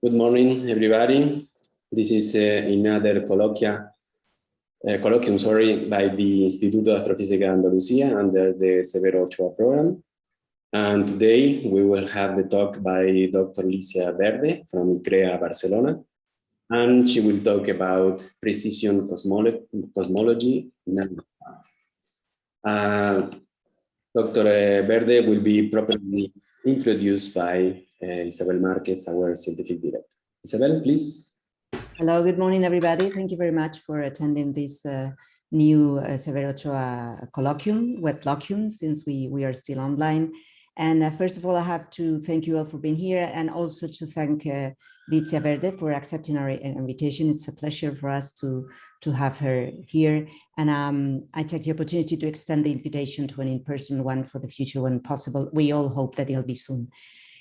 Good morning, everybody. This is uh, another colloquia, uh, colloquium sorry, by the Instituto de Astrofísica de Andalucía under the Severo Ochoa program. And today we will have the talk by Dr. Licia Verde from ICREA Barcelona. And she will talk about precision cosmolo cosmology. Uh, Dr. Verde will be properly introduced by uh, Isabel Marquez, our scientific director. Isabel, please. Hello, good morning, everybody. Thank you very much for attending this uh, new uh, Severo Ochoa colloquium, web colloquium, since we, we are still online. And uh, first of all, I have to thank you all for being here and also to thank uh, Verde for accepting our invitation. It's a pleasure for us to, to have her here. And um, I take the opportunity to extend the invitation to an in-person one for the future when possible. We all hope that it'll be soon.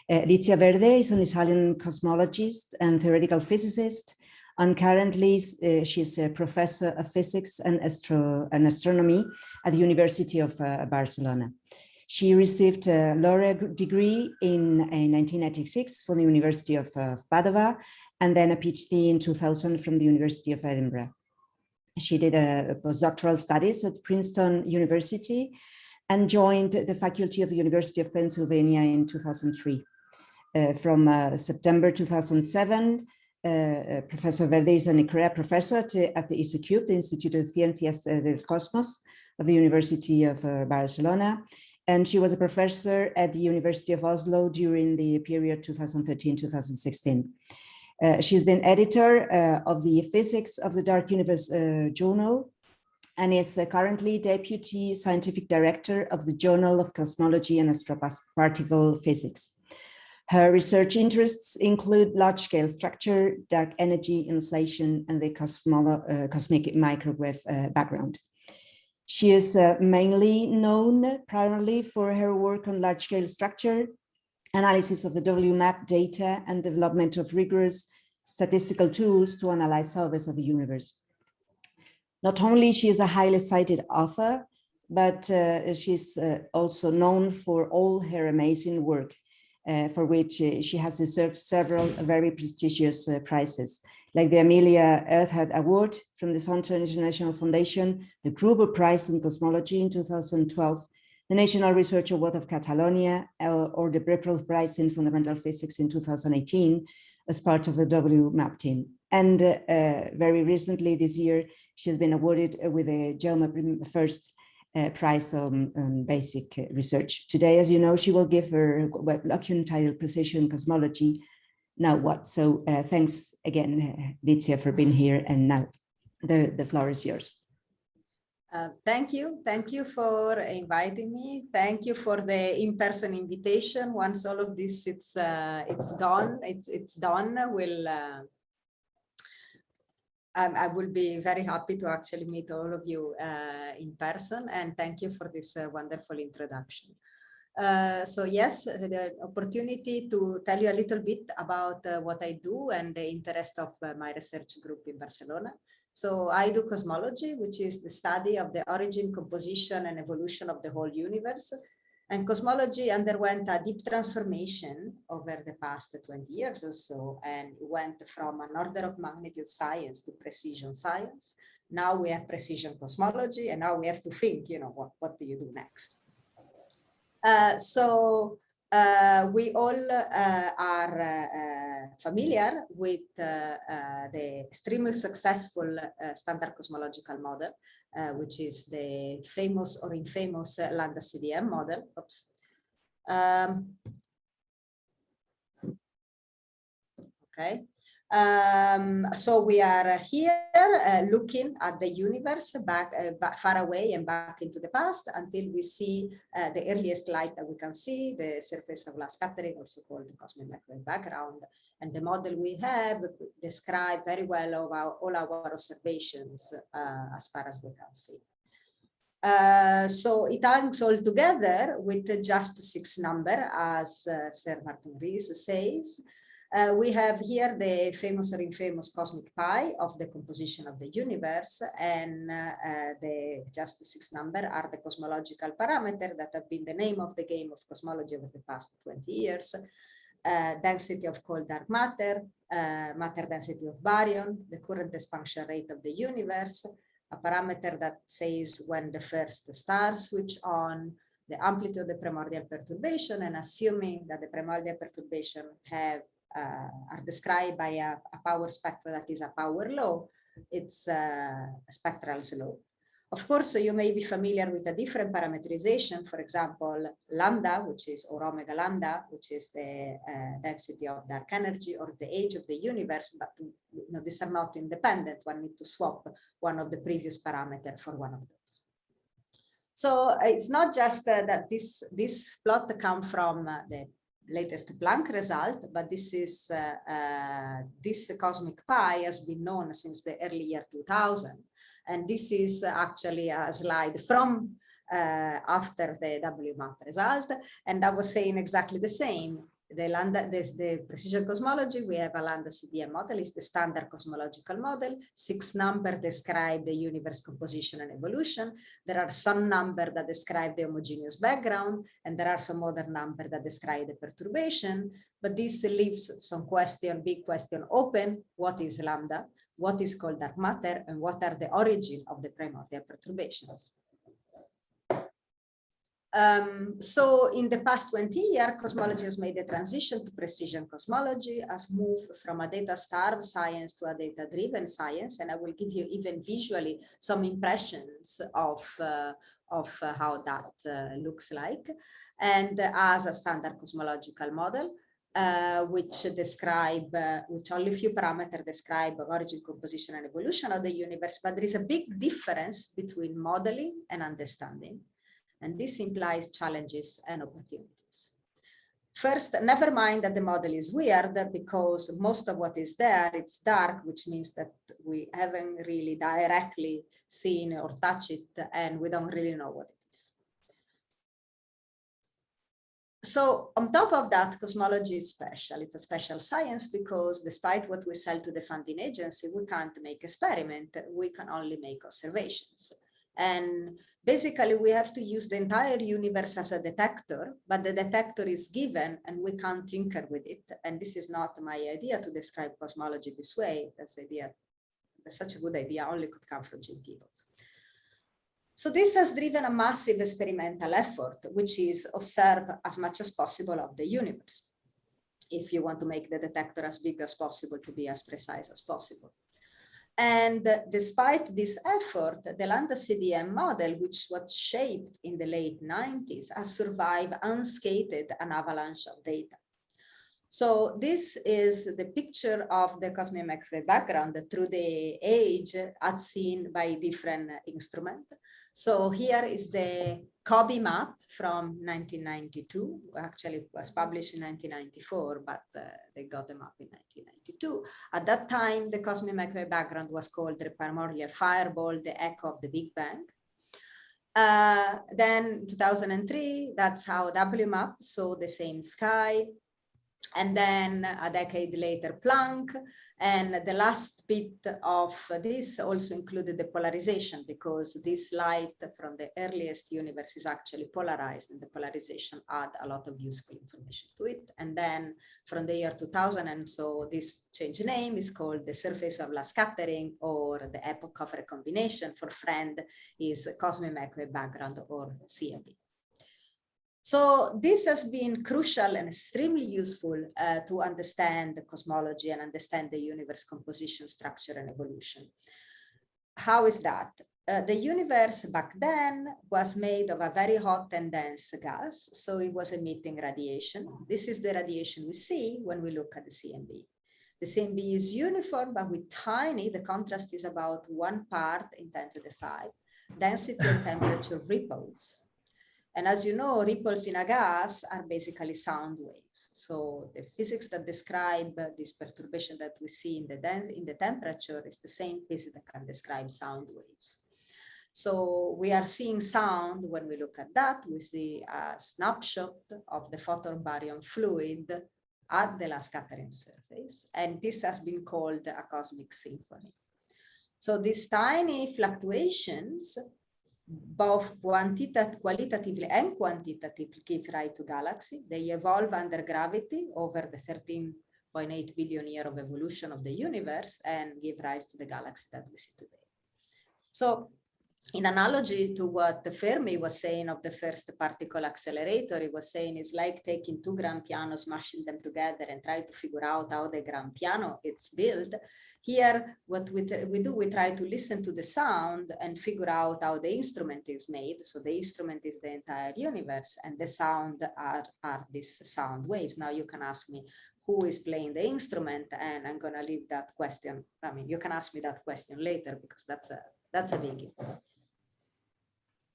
Uh, Verde is an Italian cosmologist and theoretical physicist, and currently uh, she's a professor of physics and, astro and astronomy at the University of uh, Barcelona. She received a laureate degree in, in 1996 from the University of uh, Padova, and then a PhD in 2000 from the University of Edinburgh. She did a postdoctoral studies at Princeton University and joined the faculty of the University of Pennsylvania in 2003. Uh, from uh, September 2007, uh, Professor Verde is an ICREA professor at, the ICECUB, the Institute of Ciencias del Cosmos of the University of Barcelona. And she was a professor at the University of Oslo during the period 2013-2016. Uh, she's been editor uh, of the Physics of the Dark Universe uh, journal and is currently deputy scientific director of the Journal of Cosmology and Astroparticle Physics. Her research interests include large-scale structure, dark energy, inflation, and the uh, cosmic microwave uh, background. She is uh, mainly known primarily for her work on large-scale structure, analysis of the WMAP data, and development of rigorous statistical tools to analyze surveys of the universe. Not only she is a highly cited author, but uh, she's uh, also known for all her amazing work for which uh, she has deserved several very prestigious uh, prizes, like the Amelia Earhart Award from the Zonta International Foundation, the Gruber Prize in Cosmology in 2012, the National Research Award of Catalonia, or the Breakthrough Prize in Fundamental Physics in 2018 as part of the WMAP team. And uh, very recently this year, she has been awarded with the Jaume First uh, prize on, basic research. Today, as you know, she will give her colloquium titled Precision Cosmology. Now what? So uh, thanks again, uh, for being here. And now the, the floor is yours. Uh, thank you. Thank you for inviting me. Thank you for the in-person invitation. Once all of this it's uh, it's gone, it's it's done. We'll uh, um, I will be very happy to actually meet all of you uh, in person and thank you for this uh, wonderful introduction. Uh, so yes, the opportunity to tell you a little bit about uh, what I do and the interest of uh, my research group in Barcelona. So I do cosmology, which is the study of the origin, composition and evolution of the whole universe and cosmology underwent a deep transformation over the past 20 years or so, and it went from an order of magnitude science to precision science. Now we have precision cosmology, and now we have to think, you know, what, what do you do next? Uh, so uh, we all uh, are uh, familiar with the extremely successful standard cosmological model, which is the famous or infamous Lambda CDM model. Oops. Um, okay. Um, so we are here uh, looking at the universe back, uh, back, far away and back into the past until we see uh, the earliest light that we can see, the surface of last scattering, also called the cosmic microwave background. And the model we have describe very well our, all our observations uh, as far as we can see. Uh, so it hangs all together with just six number, as uh, Sir Martin Rees says. Uh, we have here the famous or infamous cosmic pie of the composition of the universe and uh, the just the six number are the cosmological parameter that have been the name of the game of cosmology over the past 20 years. uh, density of cold dark matter, uh, matter density of baryon, the current expansion rate of the universe, a parameter that says when the first star switch on, the amplitude of the primordial perturbation, and assuming that the primordial perturbation have uh, are described by a, a, power spectrum that is a power law, it's uh, a spectral slope. Of course, you may be familiar with a different parameterization, for example, lambda, which is, or omega lambda, which is the uh, density of dark energy or the age of the universe, but you know, these are not independent. One need to swap one of the previous parameter for one of those. So uh, it's not just uh, that this, this plot come from uh, the latest Planck result, but this is uh, uh, this cosmic pie has been known since the early year 2000. And this is actually a slide from uh, after the WMAP result. And I was saying exactly the same the lambda the, the, precision cosmology we have a lambda cdm model is the standard cosmological model. Six number describe the universe composition and evolution. There are some number that describe the homogeneous background and there are some other number that describe the perturbation. But this leaves some question big question open. What is lambda? What is called dark matter? And what are the origin of the primordial perturbations um, so in the past 20 years, cosmology has made a transition to precision cosmology, has moved from a data-starved science to a data-driven science, and I will give you even visually some impressions of, uh, of uh, how that uh, looks like. And as a standard cosmological model, uh, which describe, uh, which only few parameters describe origin, composition, and evolution of the universe, but there is a big difference between modeling and understanding. And this implies challenges and opportunities. First, never mind that the model is weird because most of what is there, it's dark, which means that we haven't really directly seen or touched it and we don't really know what it is. So on top of that, cosmology is special. It's a special science because despite what we sell to the funding agency, we can't make experiment. We can only make observations. And basically we have to use the entire universe as a detector, but the detector is given and we can't tinker with it. And this is not my idea to describe cosmology this way. That's idea, that's such a good idea, only could come from Jim Peebles. So this has driven a massive experimental effort, which is observe as much as possible of the universe. If you want to make the detector as big as possible to be as precise as possible. And despite this effort, the Lambda CDM model, which was shaped in the late 90s, has survived unscathed an avalanche of data. So this is the picture of the cosmic microwave background through the age as seen by different instruments. So here is the COBE map from 1992, actually it was published in 1994, but uh, they got the map in 1992. At that time, the cosmic microwave background was called the primordial fireball, the echo of the Big Bang. Uh, then 2003, that's how WMAP saw the same sky and then a decade later Planck. And the last bit of this also included the polarization because this light from the earliest universe is actually polarized and the polarization add a lot of useful information to it. And then from the year 2000, and so this change name is called the surface of last scattering or the epoch of recombination for friend is cosmic microwave background or CMB. So this has been crucial and extremely useful uh, to understand the cosmology and understand the universe composition, structure, and evolution. How is that? Uh, the universe back then was made of a very hot and dense gas, so it was emitting radiation. This is the radiation we see when we look at the CMB. The CMB is uniform, but with tiny, the contrast is about one part in 10 to the 5. Density and temperature ripples and as you know, ripples in a gas are basically sound waves. So the physics that describe this perturbation that we see in the, in the temperature is the same physics that can describe sound waves. So we are seeing sound when we look at that, we see a snapshot of the photon baryon fluid at the last scattering surface. And this has been called a cosmic symphony. So these tiny fluctuations both quantitative, qualitatively and quantitatively give rise to galaxy. They evolve under gravity over the 13.8 billion year of evolution of the universe and give rise to the galaxy that we see today. So in analogy to what the Fermi was saying of the first particle accelerator, he was saying it's like taking two grand pianos, smashing them together and try to figure out how the grand piano is built. Here, what we, we do, we try to listen to the sound and figure out how the instrument is made. So the instrument is the entire universe and the sound are, are these sound waves. Now you can ask me, who is playing the instrument and I'm gonna leave that question. I mean, you can ask me that question later because that's a, that's a biggie.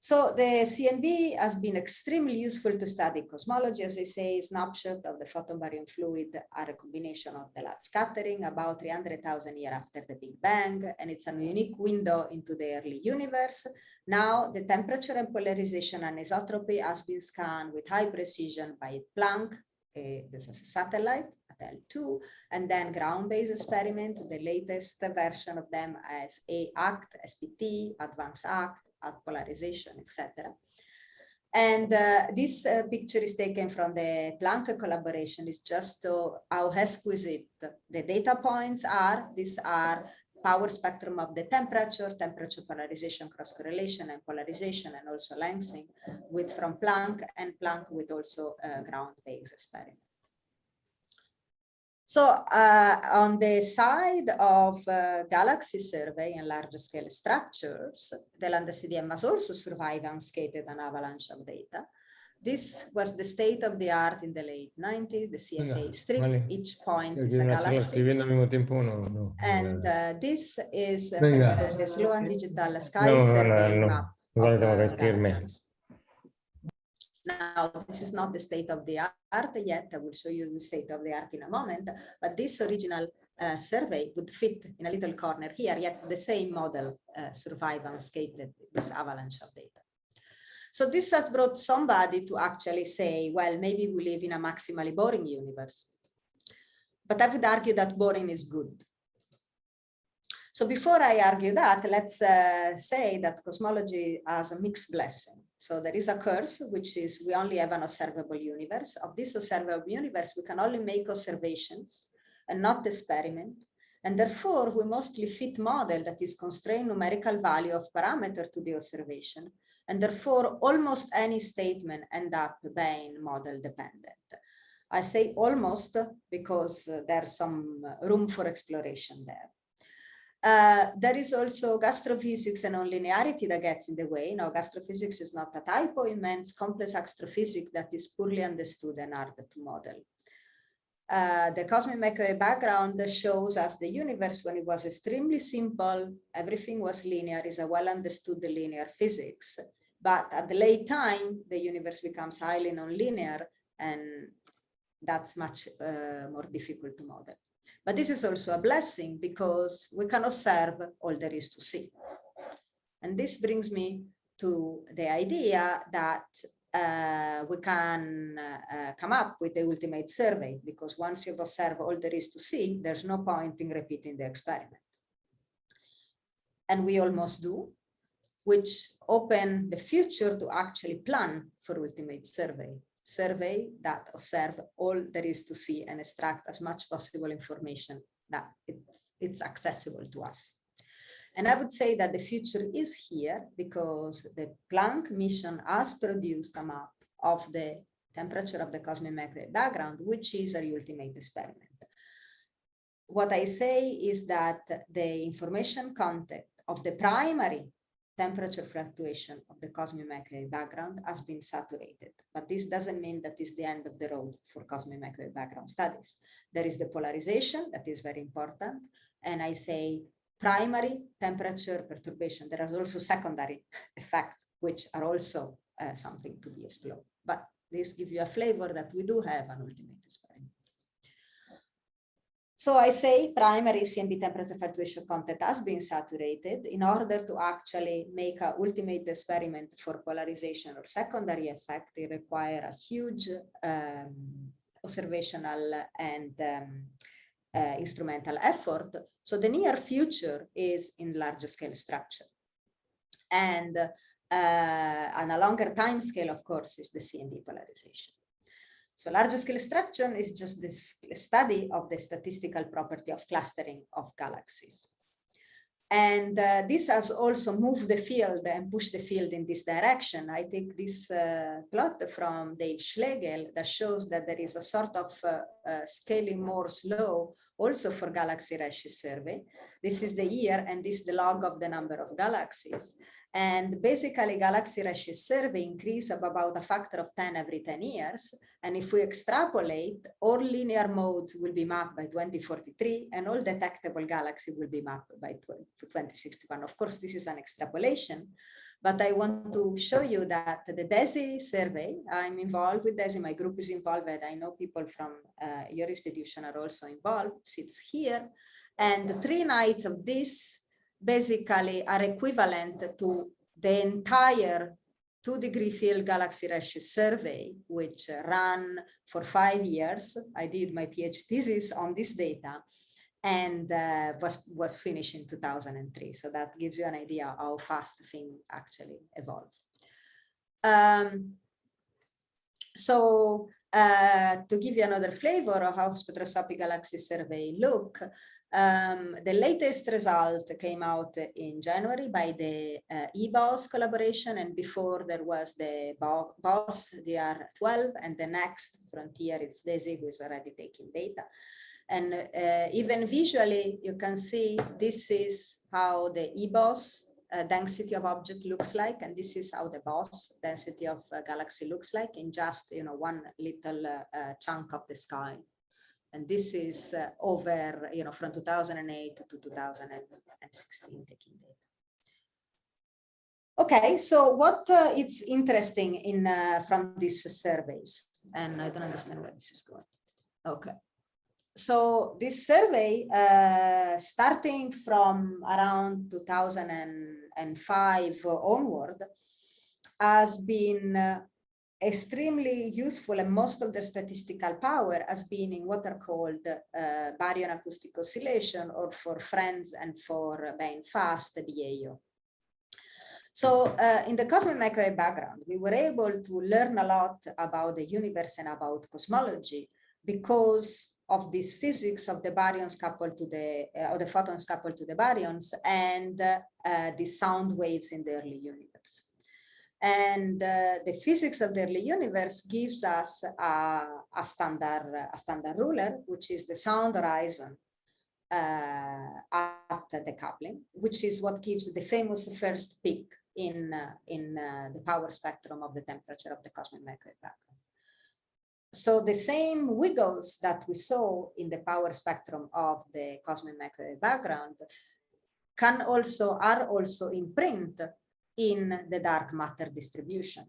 So the CMB has been extremely useful to study cosmology. As I say, snapshot of the photon baryon fluid are a combination of the light scattering about 300,000 years after the Big Bang, and it's a unique window into the early universe. Now the temperature and polarization anisotropy has been scanned with high precision by Planck. Uh, this is a satellite at L2, and then ground-based experiment, the latest version of them as A-ACT, SPT, Advanced ACT, at polarization, etc. And uh, this uh, picture is taken from the Planck collaboration. It's just how exquisite the data points are. These are power spectrum of the temperature, temperature polarization, cross correlation and polarization, and also lengthening with from Planck and Planck with also uh, ground-based experiment. So uh, on the side of uh, galaxy survey and large scale structures, the Lambda CDM has also survived unscathed an avalanche of data. This was the state of the art in the late 90s, the CFA strip, vale. each point is a galaxy. No, no, and uh, this is uh, the Sloan Digital Sky no, map. Of, uh, now, this is not the state of the art yet. I will show you the state of the art in a moment, but this original uh, survey would fit in a little corner here, yet the same model uh, survive unscathed this avalanche of data. So this has brought somebody to actually say, well, maybe we live in a maximally boring universe. But I would argue that boring is good. So before I argue that, let's uh, say that cosmology has a mixed blessing. So there is a curse, which is we only have an observable universe. Of this observable universe, we can only make observations and not experiment. And therefore, we mostly fit model that is constrained numerical value of parameter to the observation. And therefore, almost any statement end up being model dependent. I say almost because uh, there's some uh, room for exploration there. Uh, there is also gastrophysics and nonlinearity that gets in the way. Now, gastrophysics is not a typo, it means complex astrophysics that is poorly understood and hard to model. Uh, the cosmic microwave background shows us the universe when it was extremely simple, everything was linear, is a well understood linear physics. But at the late time, the universe becomes highly nonlinear and that's much uh, more difficult to model. But this is also a blessing because we can observe all there is to see. And this brings me to the idea that uh, we can uh, come up with the ultimate survey because once you've observed all there is to see, there's no point in repeating the experiment. And we almost do, which open the future to actually plan for ultimate survey survey that observe all there is to see and extract as much possible information that it's, it's accessible to us. And I would say that the future is here because the Planck mission has produced a map of the temperature of the cosmic microwave background, which is a ultimate experiment. What I say is that the information content of the primary temperature fluctuation of the cosmic microwave background has been saturated. But this doesn't mean that is the end of the road for cosmic microwave background studies. There is the polarization that is very important. And I say primary temperature perturbation. There are also secondary effects, which are also uh, something to be explored. But this gives you a flavor that we do have an ultimate experiment. So I say primary CMB temperature fluctuation content has been saturated in order to actually make a ultimate experiment for polarization or secondary effect. They require a huge um, observational and um, uh, instrumental effort. So the near future is in large scale structure. And uh, on a longer time scale, of course, is the CMB polarization. So large scale structure is just this study of the statistical property of clustering of galaxies. And uh, this has also moved the field and pushed the field in this direction. I take this uh, plot from Dave Schlegel that shows that there is a sort of uh, uh scaling Moore's law also for galaxy redshift survey. This is the year and this is the log of the number of galaxies. And basically galaxy redshift survey increase of about a factor of 10 every 10 years. And if we extrapolate, all linear modes will be mapped by 2043 and all detectable galaxy will be mapped by 2061. Of course, this is an extrapolation, but I want to show you that the DESI survey, I'm involved with DESI, my group is involved, and I know people from uh, your institution are also involved, sits here. And three nights of this basically are equivalent to the entire two degree field galaxy redshift survey, which ran for five years. I did my PhD thesis on this data and uh, was, was finished in 2003. So that gives you an idea how fast things actually evolve. Um, so uh, to give you another flavor of how spectroscopic galaxy survey look, um, the latest result came out in January by the uh, eBOSS collaboration, and before there was the BOSS DR12, and the next frontier is DESI, who is already taking data. And uh, even visually, you can see this is how the eBOSS uh, density of object looks like, and this is how the BOSS density of galaxy looks like in just you know one little uh, uh, chunk of the sky. And this is uh, over, you know, from 2008 to 2016 taking data. Okay, so what uh, is interesting in uh, from these surveys? And I don't understand where this is going. Okay. So this survey, uh, starting from around 2005 onward, has been uh, extremely useful and most of their statistical power has been in what are called uh, baryon acoustic oscillation or for friends and for being fast BAO. So uh, in the cosmic microwave background, we were able to learn a lot about the universe and about cosmology because of this physics of the baryons coupled to the, uh, or the photons coupled to the baryons and uh, the sound waves in the early universe. And uh, the physics of the early universe gives us a, a, standard, a standard ruler, which is the sound horizon uh, at the coupling, which is what gives the famous first peak in, uh, in uh, the power spectrum of the temperature of the cosmic microwave background. So the same wiggles that we saw in the power spectrum of the cosmic microwave background can also are also imprint in the dark matter distribution.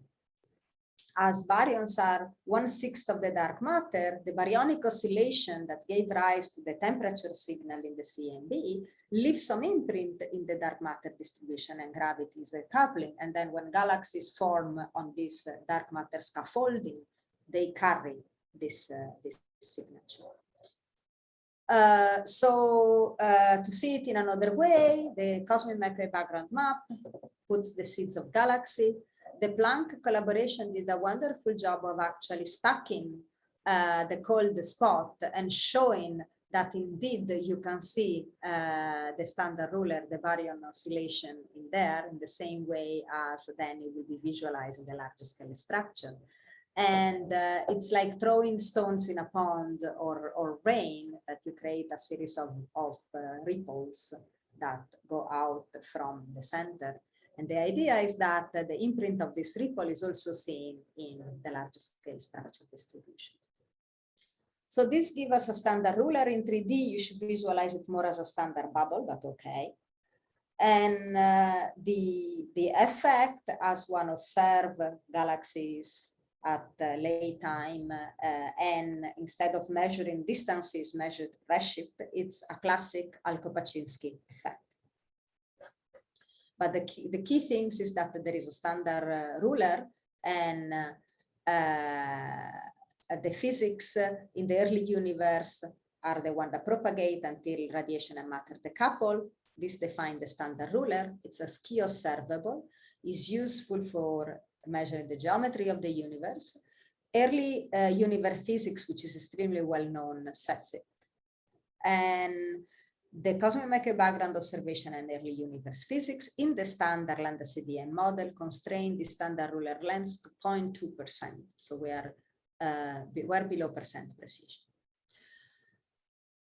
As baryons are one-sixth of the dark matter, the baryonic oscillation that gave rise to the temperature signal in the CMB leaves some imprint in the dark matter distribution and gravity is a coupling. And then when galaxies form on this uh, dark matter scaffolding, they carry this, uh, this signature. Uh, so uh, to see it in another way, the cosmic microwave background map puts the seeds of galaxy. The Planck collaboration did a wonderful job of actually stacking uh, the cold spot and showing that indeed you can see uh, the standard ruler, the baryon oscillation in there in the same way as then it will be visualized in the larger scale structure and uh, it's like throwing stones in a pond or, or rain that you create a series of, of uh, ripples that go out from the center. And the idea is that uh, the imprint of this ripple is also seen in the large scale structure distribution. So this gives us a standard ruler in 3D. You should visualize it more as a standard bubble, but okay. And uh, the, the effect as one observe galaxies at uh, lay time uh, and instead of measuring distances measured redshift, it's a classic Alcock-Paczynski effect. But the key, the key things is that there is a standard uh, ruler and uh, the physics in the early universe are the one that propagate until radiation and matter decouple. this defines the standard ruler. It's a ski observable, is useful for measuring the geometry of the universe. Early uh, universe physics, which is extremely well known, sets it. And the cosmic microwave background observation and early universe physics in the standard lambda CDM model constrain the standard ruler length to 0.2%. So we are uh, we're below percent precision.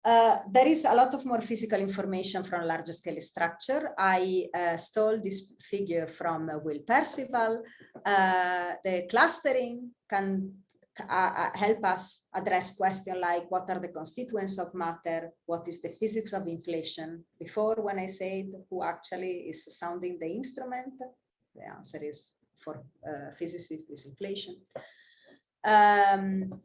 Uh, there is a lot of more physical information from large scale structure. I uh, stole this figure from uh, Will Percival. Uh, the clustering can uh, uh, help us address questions like what are the constituents of matter, what is the physics of inflation. Before when I said who actually is sounding the instrument, the answer is for physicists is inflation. Um,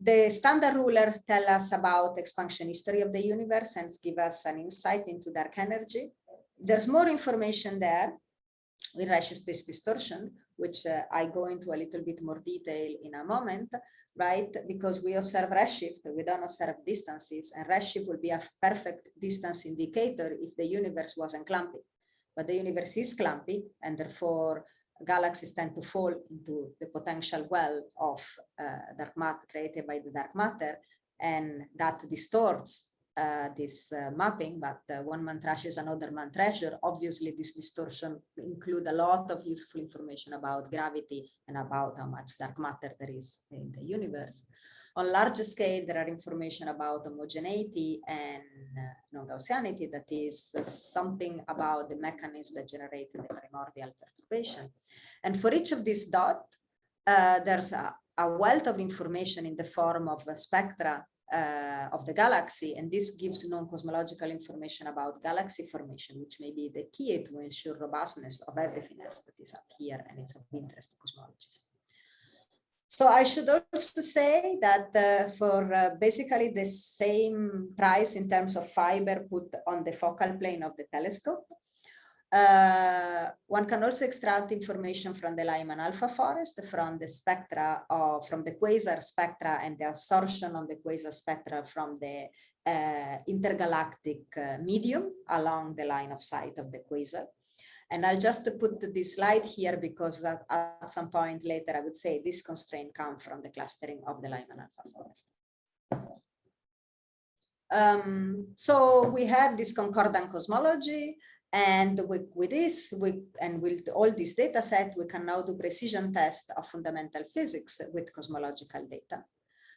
the standard ruler tell us about expansion history of the universe and give us an insight into dark energy. There's more information there with Redshift space distortion, which uh, I go into a little bit more detail in a moment, right? Because we observe redshift, we don't observe distances, and redshift will be a perfect distance indicator if the universe wasn't clumpy. But the universe is clumpy, and therefore galaxies tend to fall into the potential well of uh, dark matter created by the dark matter, and that distorts uh, this uh, mapping, but uh, one man trashes another man treasure. Obviously, this distortion include a lot of useful information about gravity and about how much dark matter there is in the universe. On larger scale, there are information about homogeneity and uh, non-Gaussianity, that is uh, something about the mechanisms that generate the primordial perturbation. And for each of these dots, uh, there's a, a, wealth of information in the form of spectra uh, of the galaxy, and this gives non-cosmological information about galaxy formation, which may be the key to ensure robustness of everything else that is up here, and it's of interest to cosmologists. So I should also say that uh, for uh, basically the same price in terms of fiber put on the focal plane of the telescope, uh, one can also extract information from the Lyman alpha forest, from the spectra, of, from the quasar spectra and the absorption on the quasar spectra from the uh, intergalactic uh, medium along the line of sight of the quasar. And I'll just put this slide here because at, at some point later, I would say this constraint comes from the clustering of the Lyman alpha forest. Um, so we have this concordant cosmology and with, with this, we, and with all this data set, we can now do precision tests of fundamental physics with cosmological data.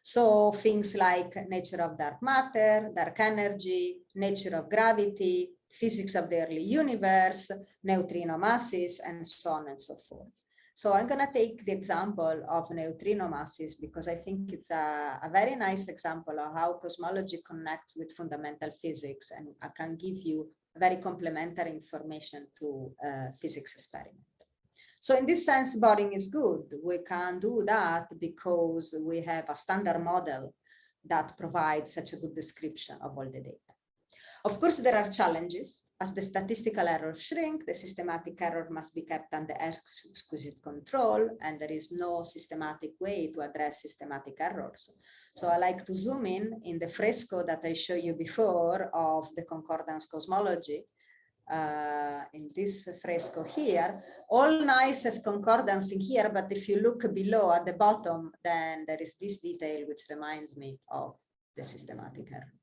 So things like nature of dark matter, dark energy, nature of gravity, physics of the early universe, neutrino masses, and so on and so forth. So I'm going to take the example of neutrino masses because I think it's a, a, very nice example of how cosmology connects with fundamental physics and I can give you very complementary information to uh, physics experiment. So in this sense, Boring is good. We can do that because we have a standard model that provides such a good description of all the data. Of course, there are challenges. As the statistical errors shrink, the systematic error must be kept under exquisite control, and there is no systematic way to address systematic errors. So I like to zoom in in the fresco that I showed you before of the concordance cosmology. Uh, in this fresco here, all nice as concordance in here, but if you look below at the bottom, then there is this detail which reminds me of the systematic error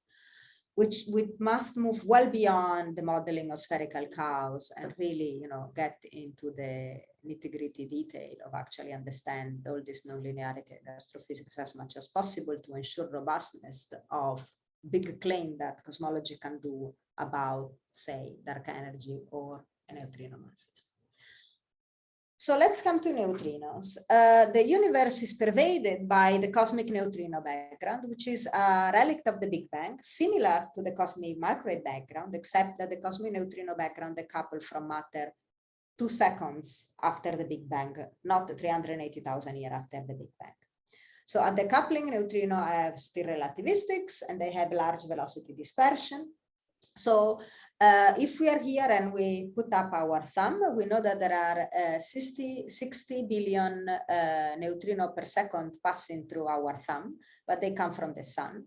which we must move well beyond the modeling of spherical cows and really, you know, get into the nitty gritty detail of actually understand all this nonlinearity in astrophysics as much as possible to ensure robustness of big claim that cosmology can do about, say, dark energy or neutrino masses. So let's come to neutrinos. Uh, the universe is pervaded by the cosmic neutrino background, which is a relic of the Big Bang, similar to the cosmic microwave background, except that the cosmic neutrino background decoupled from matter two seconds after the Big Bang, not 380,000 years after the Big Bang. So at the coupling neutrino have still relativistics and they have large velocity dispersion. So uh, if we are here and we put up our thumb, we know that there are uh, 60, 60 billion uh, neutrino per second passing through our thumb, but they come from the sun.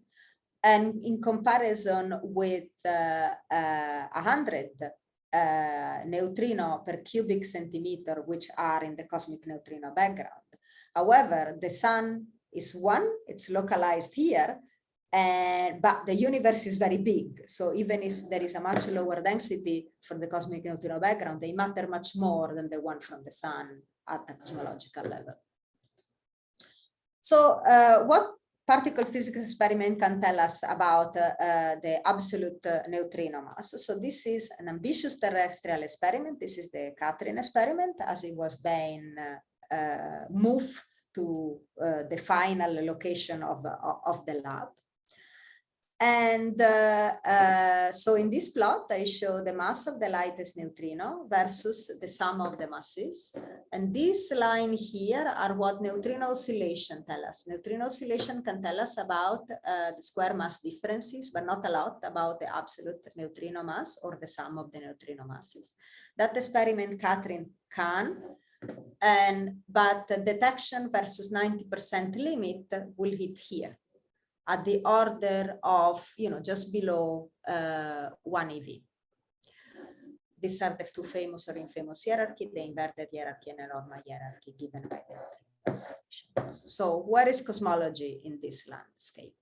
and in comparison with uh, uh, 100 uh, neutrino per cubic centimeter, which are in the cosmic neutrino background. However, the sun is one, it's localized here, and but the universe is very big. So even if there is a much lower density for the cosmic neutrino background, they matter much more than the one from the sun at the cosmological level. So uh, what particle physics experiment can tell us about uh, uh, the absolute neutrino mass. So this is an ambitious terrestrial experiment. This is the KATRIN experiment as it was being uh, moved to the final location of, of the lab. And uh, uh, so in this plot, I show the mass of the lightest neutrino versus the sum of the masses. And this line here are what neutrino oscillation tell us. Neutrino oscillation can tell us about uh, the square mass differences, but not a lot about the absolute neutrino mass or the sum of the neutrino masses. That experiment KATRIN can, and but detection versus 90% limit will hit here at the order of, you know, just below uh, 1 EV. These are the two famous or infamous hierarchy, the inverted hierarchy and the normal hierarchy given by the observation. So where is cosmology in this landscape?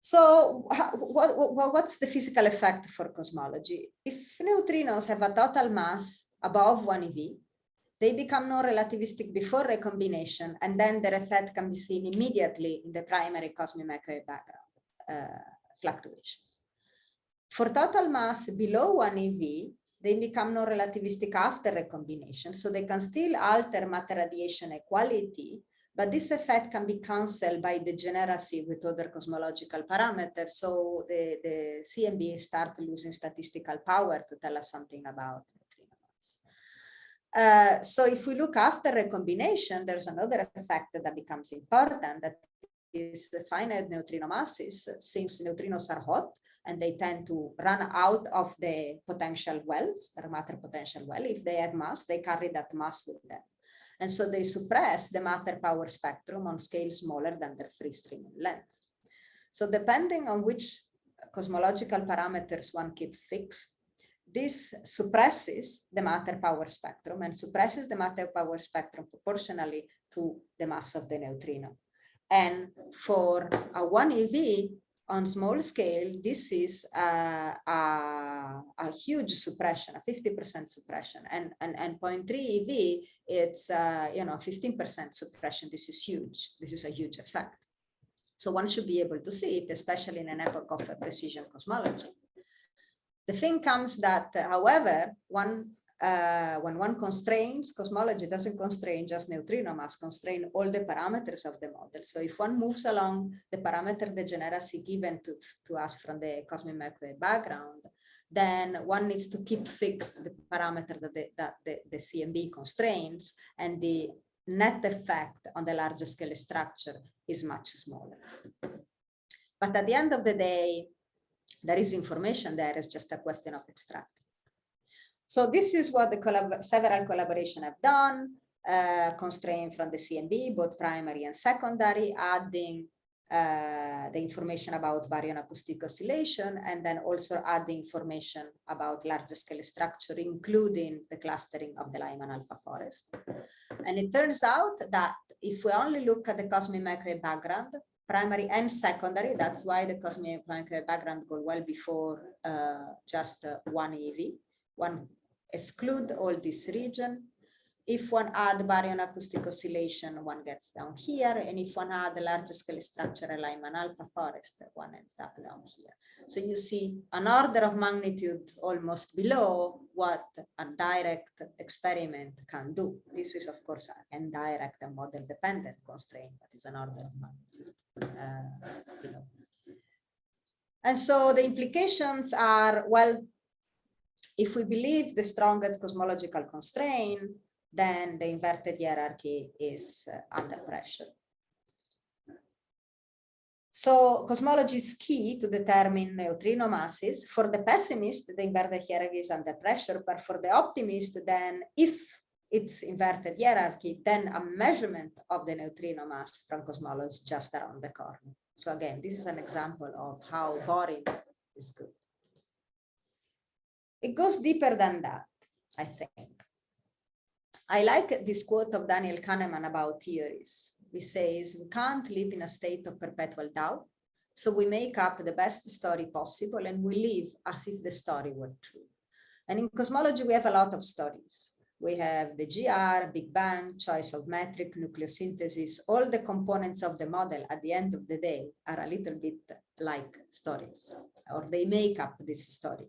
So what, what, what's the physical effect for cosmology? If neutrinos have a total mass above 1 EV, they become non-relativistic before recombination, and then their effect can be seen immediately in the primary cosmic microwave background uh, fluctuations. For total mass below 1 eV, they become non-relativistic after recombination, so they can still alter matter radiation equality, but this effect can be cancelled by degeneracy with other cosmological parameters, so the, the CMB start losing statistical power to tell us something about uh, so if we look after recombination, there's another effect that becomes important that is the finite neutrino masses since neutrinos are hot and they tend to run out of the potential wells, their matter potential well. If they have mass, they carry that mass with them. And so they suppress the matter power spectrum on scale smaller than their free streaming length. So depending on which cosmological parameters one keep fixed, this suppresses the matter power spectrum and suppresses the matter power spectrum proportionally to the mass of the neutrino. And for a 1 EV on small scale, this is a, a, a huge suppression, a 50% suppression. And, and, and 0.3 EV, it's, uh, you know, 15% suppression. This is huge. This is a huge effect. So one should be able to see it, especially in an epoch of precision cosmology. The thing comes that, however, one uh, when one constrains, cosmology doesn't constrain just neutrino mass, constrain all the parameters of the model. So if one moves along the parameter degeneracy given to, to us from the cosmic microwave background, then one needs to keep fixed the parameter that the, that the, the CMB constrains and the net effect on the larger scale structure is much smaller. But at the end of the day, there is information there, it's just a question of extracting. So this is what the collab several collaboration have done, uh, constrained from the CMB, both primary and secondary, adding uh, the information about baryon acoustic oscillation, and then also add information about large scale structure, including the clustering of the Lyman alpha forest. And it turns out that if we only look at the cosmic microwave background, primary and secondary. That's why the cosmic background go well before uh, just uh, one EV. One exclude all this region. If one add baryon acoustic oscillation, one gets down here. And if one add the large scale structure Lyman alpha forest, one ends up down here. So you see an order of magnitude almost below what a direct experiment can do. This is, of course, an indirect and model dependent constraint, but it's an order of magnitude. Uh, and so the implications are, well, if we believe the strongest cosmological constraint, then the inverted hierarchy is uh, under pressure. So cosmology is key to determine neutrino masses. For the pessimist, the inverted hierarchy is under pressure, but for the optimist, then if its inverted hierarchy, then a measurement of the neutrino mass from cosmology is just around the corner. So again, this is an example of how boring is good. It goes deeper than that, I think. I like this quote of Daniel Kahneman about theories. He says, we can't live in a state of perpetual doubt. So we make up the best story possible and we live as if the story were true. And in cosmology, we have a lot of stories. We have the GR, Big Bang, choice of metric, nucleosynthesis, all the components of the model at the end of the day are a little bit like stories, or they make up this story.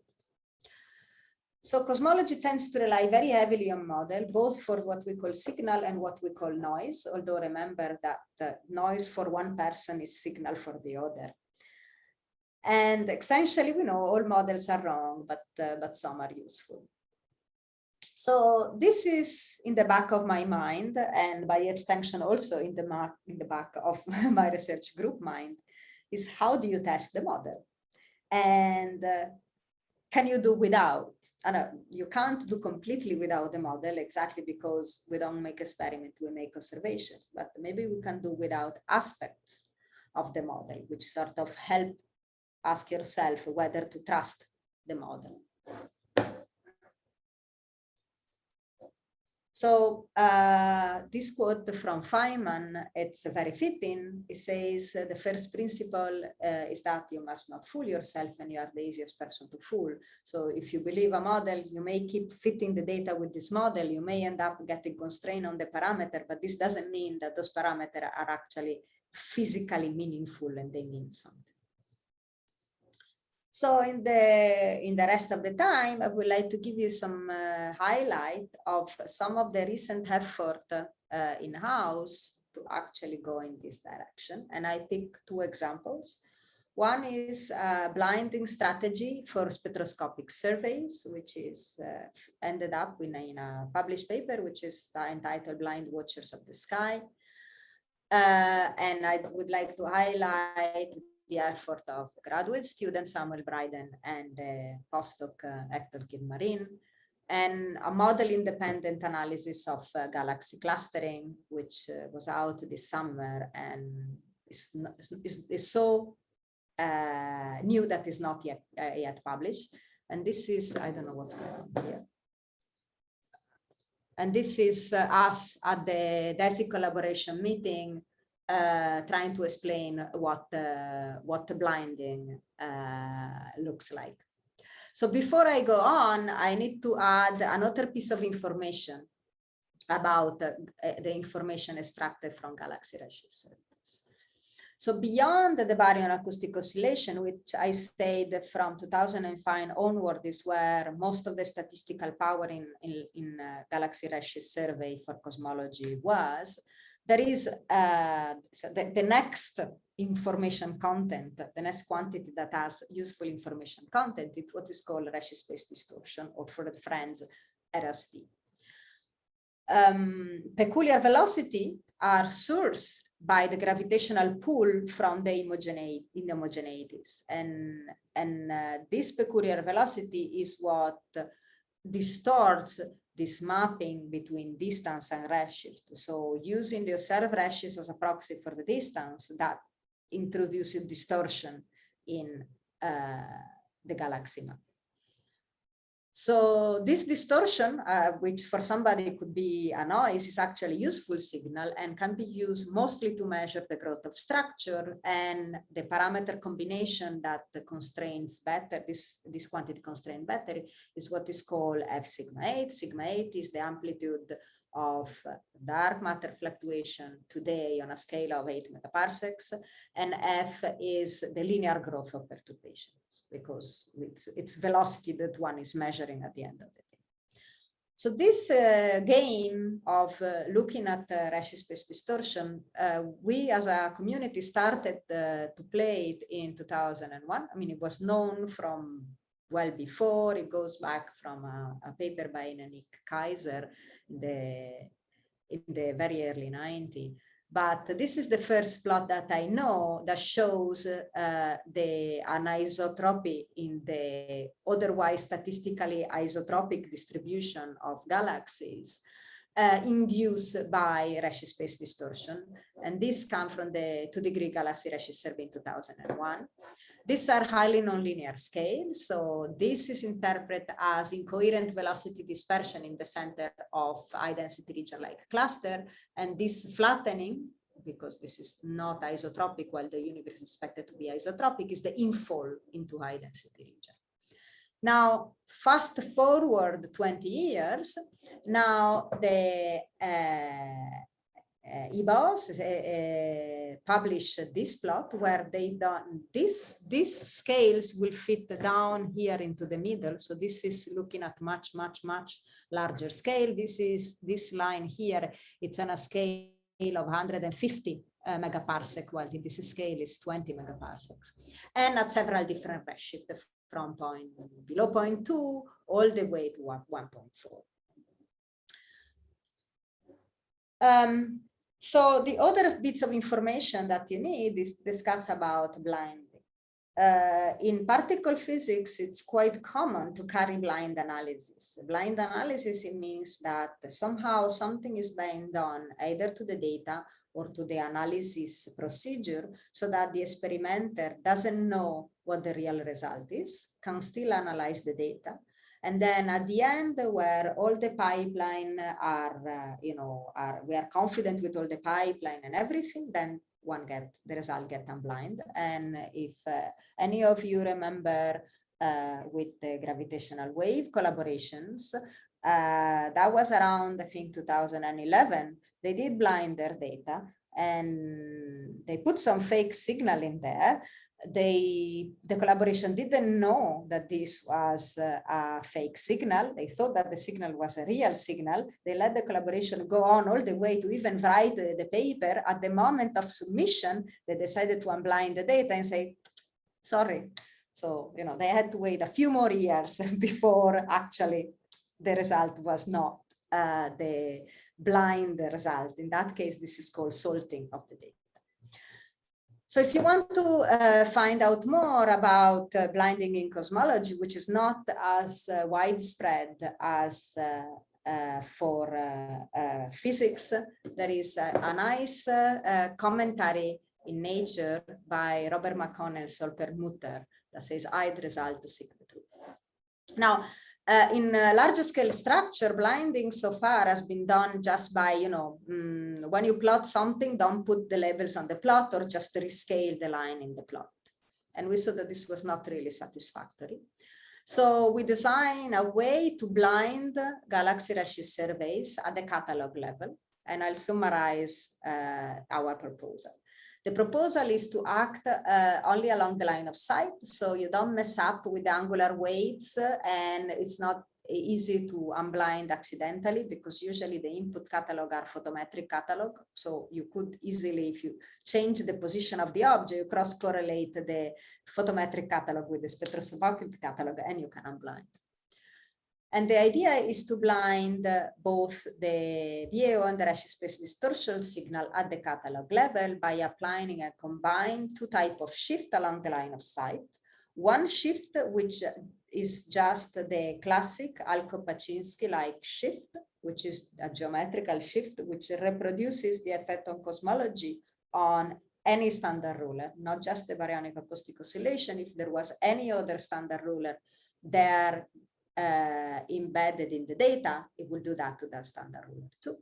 So cosmology tends to rely very heavily on model, both for what we call signal and what we call noise, although remember that noise for one person is signal for the other. And essentially, we know all models are wrong, but, uh, but some are useful. So this is in the back of my mind, and by extension also in the, in the back of my research group mind, is how do you test the model? And uh, can you do without? And know you can't do completely without the model exactly because we don't make experiment, we make observations, but maybe we can do without aspects of the model, which sort of help ask yourself whether to trust the model. So uh, this quote from Feynman, it's very fitting. It says the first principle uh, is that you must not fool yourself and you are the easiest person to fool. So if you believe a model, you may keep fitting the data with this model. You may end up getting constrained on the parameter, but this doesn't mean that those parameters are actually physically meaningful and they mean something. So in the in the rest of the time, I would like to give you some uh, highlight of some of the recent effort uh, in-house to actually go in this direction. And I pick two examples. One is a blinding strategy for spectroscopic surveys, which is uh, ended up in a, in a, published paper, which is entitled Blind Watchers of the Sky. Uh, and I would like to highlight the effort of graduate student Samuel Brieden and uh, postdoc uh, Héctor Gil-Marín, and a model independent analysis of uh, galaxy clustering, which uh, was out this summer and is, is, is so uh, new that is not yet, uh, yet published. And this is, I don't know what's going on here. And this is us at the DESI collaboration meeting uh, trying to explain what uh, what blinding uh, looks like. So before I go on, I need to add another piece of information about uh, the information extracted from galaxy redshift. So beyond the baryon acoustic oscillation, which I said from 2005 onward is where most of the statistical power in, in, in uh, galaxy redshift survey for cosmology was, there is uh, so the, the next information content, the next quantity that has useful information content, it's what is called redshift space distortion, or for the friends, RSD. Um, peculiar velocity are sourced by the gravitational pull from the inhomogeneities. And, and uh, this peculiar velocity is what distorts this mapping between distance and redshift. So using the observed redshift as a proxy for the distance that introduces distortion in uh, the galaxy map. So this distortion, uh, which for somebody could be a noise, is actually useful signal and can be used mostly to measure the growth of structure and the parameter combination that constrains better, this, this quantity constraint better is what is called F sigma 8. Sigma 8 is the amplitude of dark matter fluctuation today on a scale of 8 megaparsecs, and F is the linear growth of perturbations because it's, it's velocity that one is measuring at the end of the day. So this uh, game of uh, looking at uh, redshift space distortion, uh, we as a community started uh, to play it in 2001. I mean, it was known from well before. It goes back from a, a paper by Nick Kaiser in the, in the very early 90s. But this is the first plot that I know that shows uh, the anisotropy in the otherwise statistically isotropic distribution of galaxies. uh, induced by redshift space distortion. And this comes from the two degree galaxy Redshift survey in 2001. These are highly nonlinear scales. So this is interpreted as incoherent velocity dispersion in the center of high density region like cluster. And this flattening, because this is not isotropic while the universe is expected to be isotropic, is the infall into high density region. Now, fast forward 20 years, now the uh, uh, eBOSS uh, uh, publish this plot where they done this, these scales will fit down here into the middle. So this is looking at much, much, much larger scale. This is this line here. It's on a scale of 150 uh, megaparsec, while this scale is 20 megaparsecs, and at several different redshift from point below point two all the way to 1.4. Um, so the other bits of information that you need is discuss about blinding. Uh, in particle physics, it's quite common to carry blind analysis. Blind analysis, it means that somehow something is being done either to the data or to the analysis procedure so that the experimenter doesn't know what the real result is, can still analyze the data. And then at the end where all the pipeline are, uh, you know, are, we are confident with all the pipeline and everything, then one get the result get unblind. And if uh, any of you remember uh, with the gravitational wave collaborations, uh, that was around, I think, 2011, they did blind their data and they put some fake signal in there they the collaboration didn't know that this was a fake signal. They thought that the signal was a real signal. They let the collaboration go on all the way to even write the, the paper. At the moment of submission they decided to unblind the data and say sorry. So you know they had to wait a few more years before actually the result was not uh, the blind result. In that case this is called salting of the data so if you want to uh, find out more about uh, blinding in cosmology, which is not as uh, widespread as uh, uh, for uh, physics, there is a nice commentary in Nature by Robert McConnell Saul Perlmutter that says, I'd result to seek the truth. Now, uh, in uh, larger scale structure, blinding so far has been done just by, you know, mm, when you plot something, don't put the labels on the plot or just rescale the line in the plot. And we saw that this was not really satisfactory. So we design a way to blind galaxy redshift surveys at the catalog level. And I'll summarize uh, our proposal. The proposal is to act uh, only along the line of sight, so you don't mess up with the angular weights and it's not easy to unblind accidentally because usually the input catalog are photometric catalog. So you could easily, if you change the position of the object, you cross correlate the photometric catalog with the spectroscopic catalog and you can unblind. And the idea is to blind uh, both the BAO and the Redshift space distortion signal at the catalog level by applying a combined two type of shift along the line of sight. One shift, which is just the classic Alcock-Paczynski-like shift, which is a geometrical shift, which reproduces the effect on cosmology on any standard ruler, not just the baryonic acoustic oscillation. If there was any other standard ruler, there uh, embedded in the data, it will do that to the standard ruler too.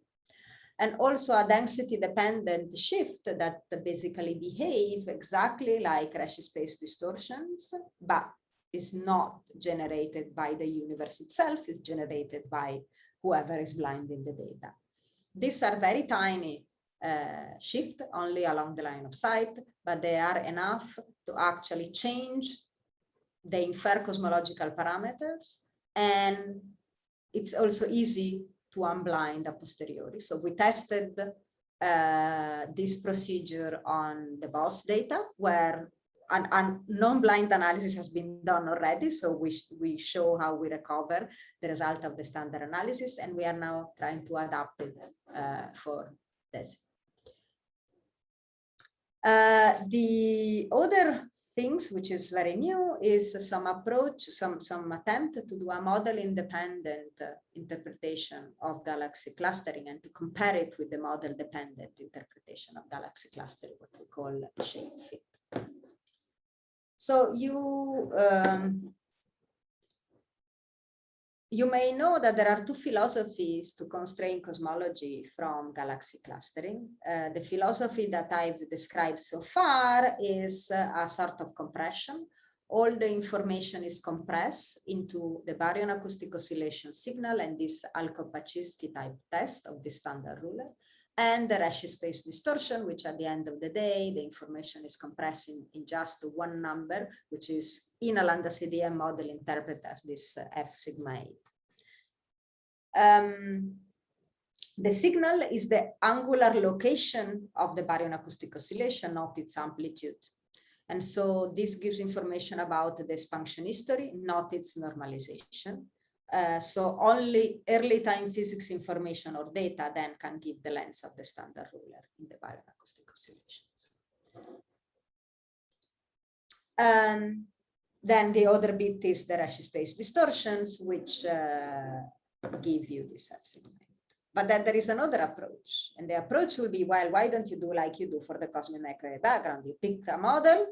And also a density dependent shift that basically behave exactly like Redshift space distortions, but is not generated by the universe itself, is generated by whoever is blinding the data. These are very tiny uh, shift only along the line of sight, but they are enough to actually change the infer cosmological parameters and it's also easy to unblind a posteriori. So we tested uh, this procedure on the BOSS data where a non-blind analysis has been done already. So we, we show how we recover the result of the standard analysis and we are now trying to adapt it uh, for this. Uh, the other things which is very new is some approach, some, some attempt to do a model independent uh, interpretation of galaxy clustering and to compare it with the model dependent interpretation of galaxy clustering, what we call shape fit. So you um, you may know that there are two philosophies to constrain cosmology from galaxy clustering. Uh, the philosophy that I've described so far is uh, a sort of compression. All the information is compressed into the baryon acoustic oscillation signal and this Alcock-Paczynski type test of the standard ruler and the redshift space distortion, which at the end of the day, the information is compressed in, just one number, which is in a lambda CDM model interpreted as this uh, F sigma 8. Um, the signal is the angular location of the baryon acoustic oscillation, not its amplitude. And so this gives information about the function history, not its normalization. Uh, so only early time physics information or data then can give the length of the standard ruler in the baryon acoustic oscillations. Um, then the other bit is the redshift space distortions, which uh, give you this segment. But then there is another approach, and the approach will be, well, why don't you do like you do for the cosmic microwave background? You pick a model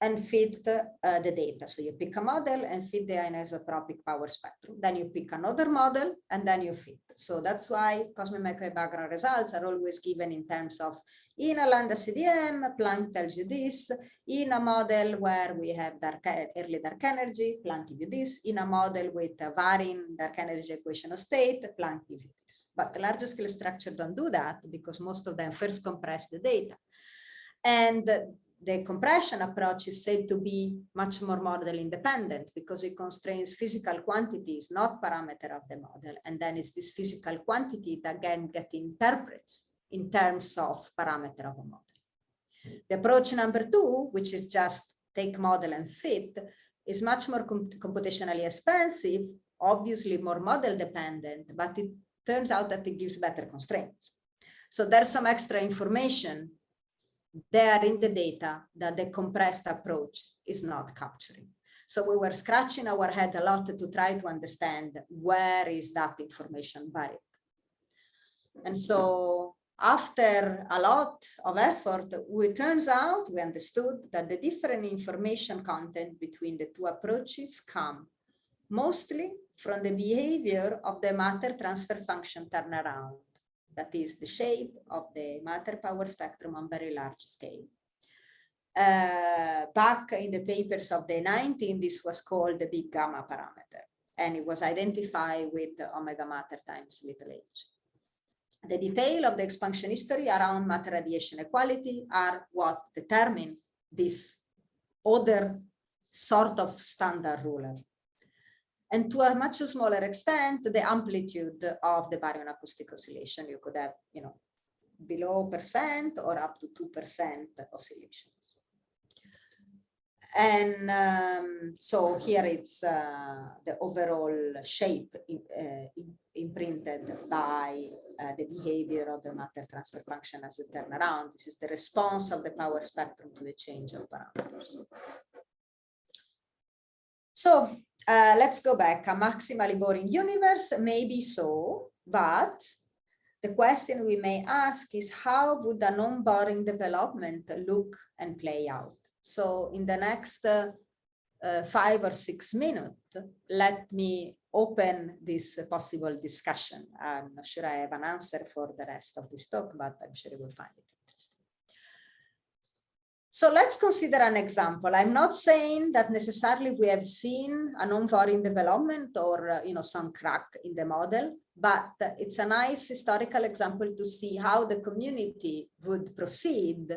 and fit uh, the data. So you pick a model and fit the anisotropic power spectrum. Then you pick another model and then you fit. So that's why cosmic microwave background results are always given in terms of in a lambda CDM, Planck tells you this. In a model where we have dark, early dark energy, Planck gives you this. In a model with a varying dark energy equation of state, Planck gives you this. But the larger scale structure don't do that because most of them first compress the data. And the compression approach is said to be much more model independent because it constrains physical quantities, not parameter of the model. And then it's this physical quantity that again get interprets in terms of parameter of a model. The approach number two, which is just take model and fit, is much more computationally expensive, obviously more model dependent, but it turns out that it gives better constraints. So there's some extra information there in the data that the compressed approach is not capturing. So we were scratching our head a lot to try to understand where is that information buried. And so after a lot of effort, it turns out we understood that the different information content between the two approaches come mostly from the behavior of the matter transfer function turnaround that is the shape of the matter power spectrum on very large scale. Uh, back in the papers of the 19, this was called the big gamma parameter, and it was identified with omega matter times little h. The detail of the expansion history around matter radiation equality are what determine this other sort of standard ruler and to a much smaller extent, the amplitude of the baryon acoustic oscillation. You could have, you know, below percent or up to 2% oscillations. And um, so here it's uh, the overall shape in, uh, imprinted by uh, the behavior of the matter transfer function as a turnaround. This is the response of the power spectrum to the change of parameters. So uh, let's go back. A maximally boring universe, maybe so, but the question we may ask is how would a non-boring development look and play out? So in the next uh, uh, five or six minutes, let me open this possible discussion. I'm not sure I have an answer for the rest of this talk, but I'm sure you will find it. So let's consider an example. I'm not saying that necessarily we have seen a non-foreign development or uh, you know some crack in the model, but it's a nice historical example to see how the community would proceed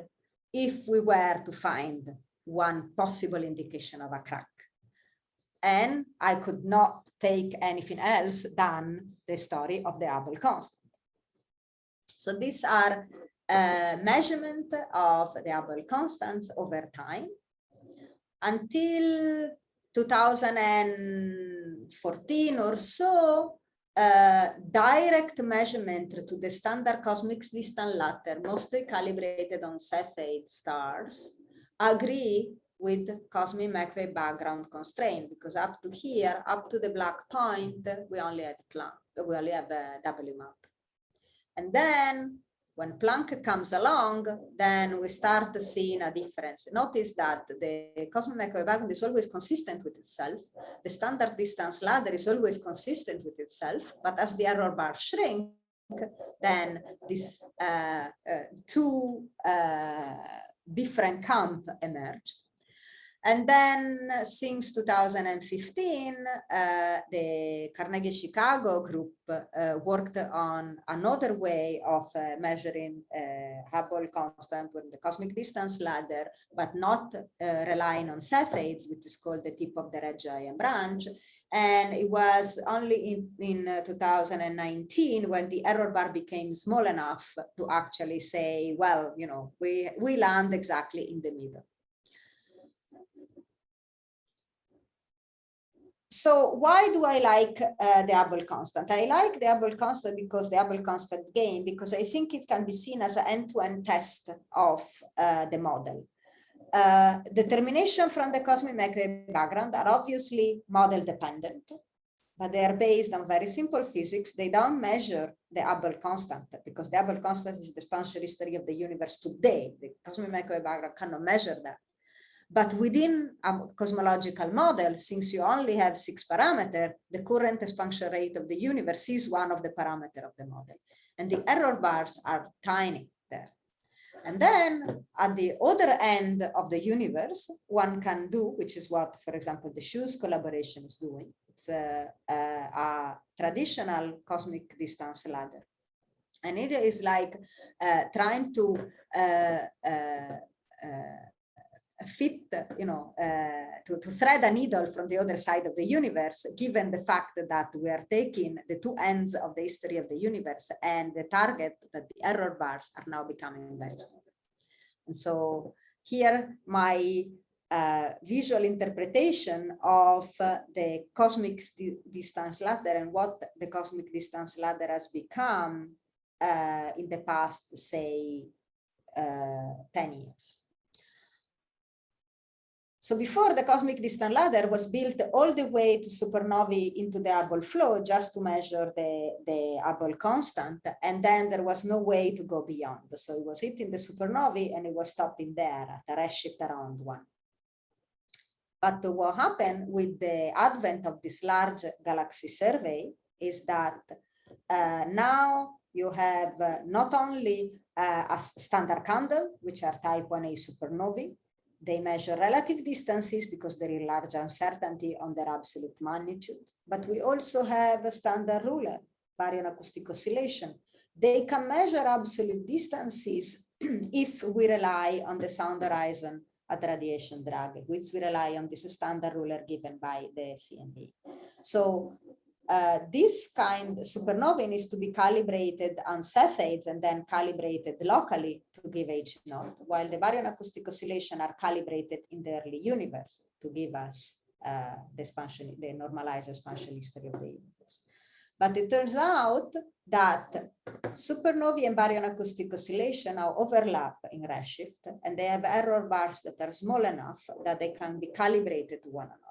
if we were to find one possible indication of a crack. And I could not take anything else than the story of the Hubble constant. So these are measurement of the Hubble constant over time until 2014 or so, uh, direct measurement to the standard cosmic distance ladder, mostly calibrated on Cepheid stars, agree with cosmic microwave background constraint because up to here, up to the black point, we only had Planck, we only have a WMAP. And then when Planck comes along, then we start seeing a difference. Notice that the cosmic microwave background is always consistent with itself. The standard distance ladder is always consistent with itself, but as the error bar shrink, then these uh, uh, two uh, different camp emerged. And then since 2015, uh, the Carnegie Chicago group uh, worked on another way of uh, measuring uh, Hubble constant with the cosmic distance ladder, but not uh, relying on Cepheids, which is called the tip of the red giant branch. And it was only in, in uh, 2019 when the error bar became small enough to actually say, well, you know, we, we land exactly in the middle. So why do I like uh, the Hubble constant? I like the Hubble constant because the Hubble constant gain, because I think it can be seen as an end-to-end -end test of uh, the model. Uh, determination from the cosmic microwave background are obviously model dependent, but they are based on very simple physics. They don't measure the Hubble constant because the Hubble constant is the expansion history of the universe today. The cosmic microwave background cannot measure that. But within a cosmological model, since you only have six parameters, the current expansion rate of the universe is one of the parameters of the model. And the error bars are tiny there. And then at the other end of the universe, one can do, which is what, for example, the SH0ES collaboration is doing. It's a, a, a traditional cosmic distance ladder. And it is like uh, trying to uh, uh, uh fit, you know, uh, to, to thread a needle from the other side of the universe, given the fact that we are taking the two ends of the history of the universe and the target that the error bars are now becoming very. And so here my uh, visual interpretation of uh, the cosmic distance ladder and what the cosmic distance ladder has become uh, in the past, say, uh, 10 years. So before the cosmic distance ladder was built all the way to supernovae into the Hubble flow just to measure the, the Hubble constant. And then there was no way to go beyond. So it was hitting the supernovae and it was stopping there at a redshift around one. But what happened with the advent of this large galaxy survey is that uh, now you have uh, not only uh, a standard candle, which are type 1a supernovae, they measure relative distances because there is large uncertainty on their absolute magnitude. But we also have a standard ruler, baryon acoustic oscillation. They can measure absolute distances if we rely on the sound horizon at radiation drag, which we rely on this standard ruler given by the CMB. So uh, this kind supernovae needs to be calibrated on Cepheids and then calibrated locally to give H naught, while the baryon acoustic oscillation are calibrated in the early universe to give us uh, the expansion, the normalized expansion history of the universe. But it turns out that supernovae and baryon acoustic oscillation now overlap in redshift, and they have error bars that are small enough that they can be calibrated to one another.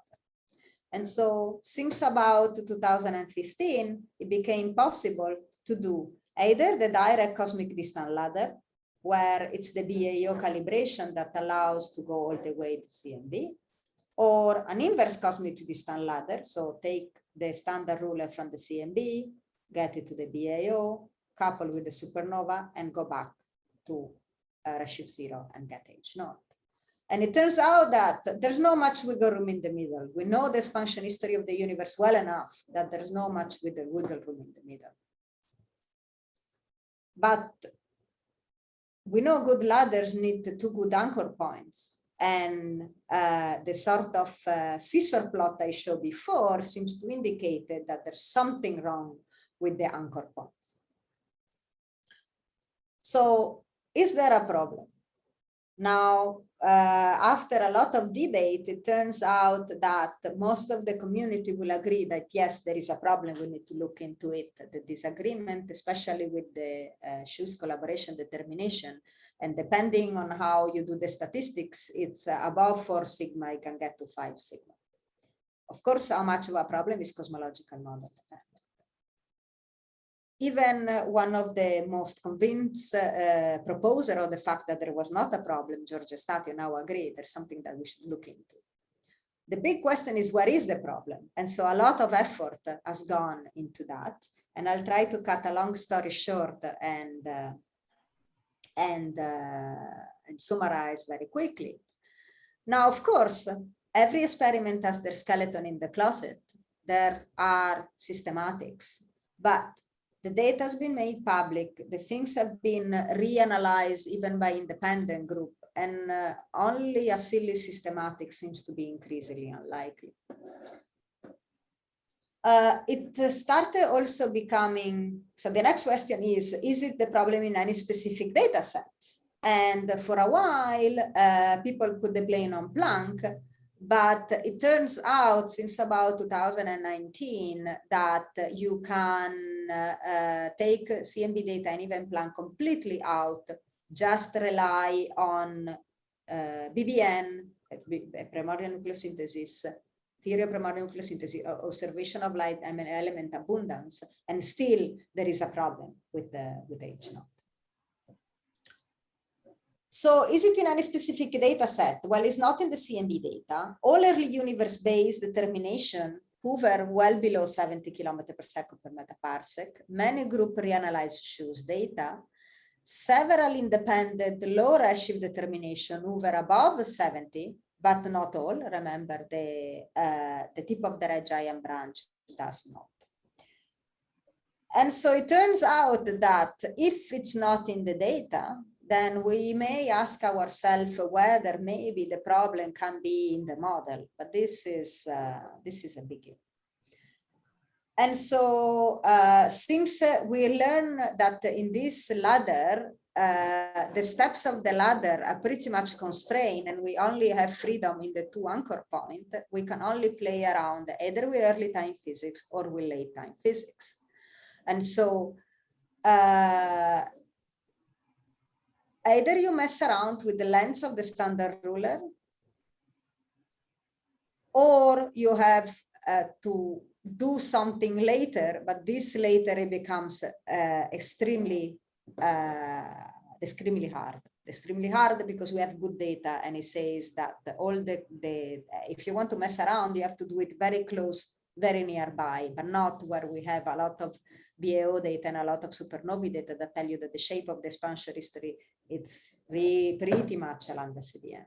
And so since about 2015, it became possible to do either the direct cosmic distance ladder, where it's the BAO calibration that allows to go all the way to CMB, or an inverse cosmic distance ladder. So take the standard ruler from the CMB, get it to the BAO, couple with the supernova, and go back to uh, redshift zero and get H naught. And it turns out that there's no much wiggle room in the middle. We know this function history of the universe well enough that there's no much with the wiggle room in the middle. But we know good ladders need two good anchor points. And uh, the sort of uh, scissor plot I showed before seems to indicate that there's something wrong with the anchor points. So is there a problem? Now, uh, after a lot of debate, it turns out that most of the community will agree that yes, there is a problem, we need to look into it. The disagreement, especially with the uh, SH0ES collaboration determination, and depending on how you do the statistics, it's uh, above four sigma, you can get to five sigma. Of course, how much of a problem is cosmological model even one of the most convinced uh, proposer of the fact that there was not a problem, George Efstathiou now agree there's something that we should look into. The big question is where is the problem? And so a lot of effort has gone into that. And I'll try to cut a long story short and, uh, and, uh, and summarize very quickly. Now, of course, every experiment has their skeleton in the closet. There are systematics, but the data has been made public, the things have been reanalyzed even by independent group, and uh, only a silly systematic seems to be increasingly unlikely. Uh, it started also becoming, so the next question is, is it the problem in any specific data set? And for a while, uh, people put the blame on Planck, but it turns out since about 2019 that you can uh, take CMB data and even Planck completely out, just rely on uh, BBN, primordial nucleosynthesis, theory of primordial nucleosynthesis, observation of light element abundance, and still there is a problem with the with H naught. So is it in any specific data set? Well, it's not in the CMB data. All early universe-based determination hover well below 70 kilometers per second per megaparsec. Many group reanalyzed SH0ES data. Several independent low redshift determination hover above 70, but not all. Remember, the, uh, the tip of the red giant branch does not. And so it turns out that if it's not in the data, then we may ask ourselves whether maybe the problem can be in the model, but this is uh, this is a biggie. And so uh, since uh, we learn that in this ladder, uh, the steps of the ladder are pretty much constrained and we only have freedom in the two anchor point, we can only play around either with early time physics or with late time physics. And so uh, either you mess around with the length of the standard ruler or you have uh, to do something later, but this later it becomes uh, extremely, uh, extremely hard. Extremely hard because we have good data and it says that all the, the, if you want to mess around, you have to do it very close very nearby, but not where we have a lot of BAO data and a lot of supernovae data that tell you that the shape of the expansion history it's pretty much a lambda CDM.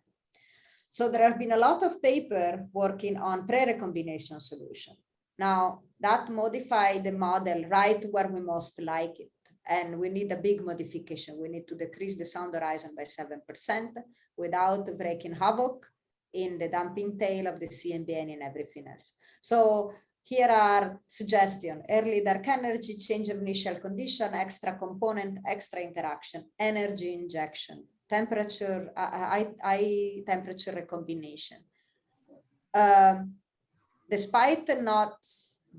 So there have been a lot of paper working on pre-recombination solution. Now that modify the model right where we most like it. And we need a big modification. We need to decrease the sound horizon by 7% without breaking havoc in the damping tail of the CMBN and everything else. So here are suggestions, early dark energy, change of initial condition, extra component, extra interaction, energy injection, temperature, high, high temperature recombination. Um, despite not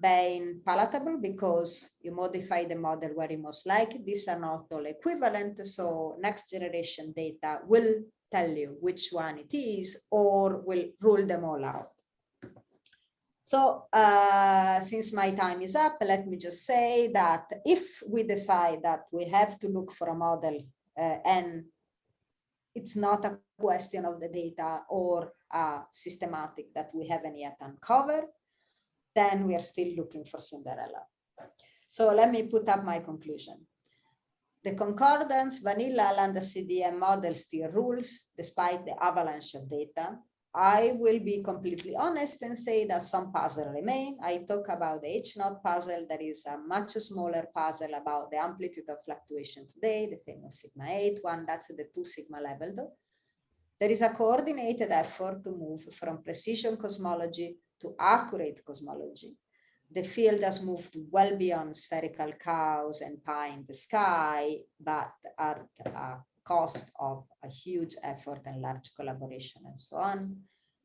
being palatable because you modify the model where you most like these are not all equivalent. So next generation data will tell you which one it is or will rule them all out. So uh, since my time is up, let me just say that if we decide that we have to look for a model uh, and it's not a question of the data or a systematic that we haven't yet uncovered, then we are still looking for Cinderella. So let me put up my conclusion. The concordance vanilla lambda CDM model still rules despite the avalanche of data. I will be completely honest and say that some puzzle remain. I talk about the H naught puzzle. that is a much smaller puzzle about the amplitude of fluctuation today, the famous sigma 8 one, that's the two sigma level though. There is a coordinated effort to move from precision cosmology to accurate cosmology. The field has moved well beyond spherical cows and pie in the sky, but at a cost of a huge effort and large collaboration and so on.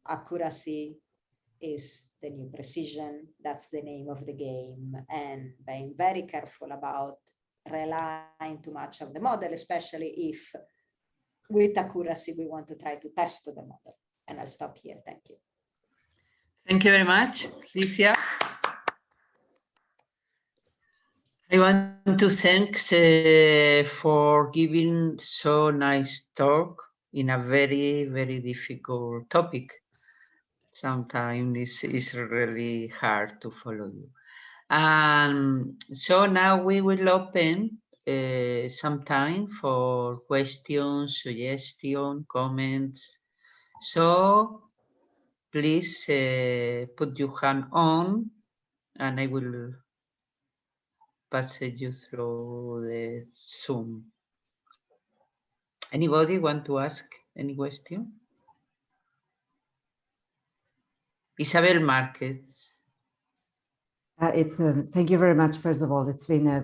Accuracy is the new precision. That's the name of the game. And being very careful about relying too much on the model, especially if with accuracy we want to try to test the model. And I'll stop here. Thank you. Thank you very much, Licia. I want to thank uh, for giving so nice talk in a very, very difficult topic. Sometimes it's, is really hard to follow you. And so now we will open uh, some time for questions, suggestions, comments. So please uh, put your hand on and I will pass you through the Zoom. Anybody want to ask any question? Isabel Marquez. Uh, it's um, thank you very much. First of all, it's been uh,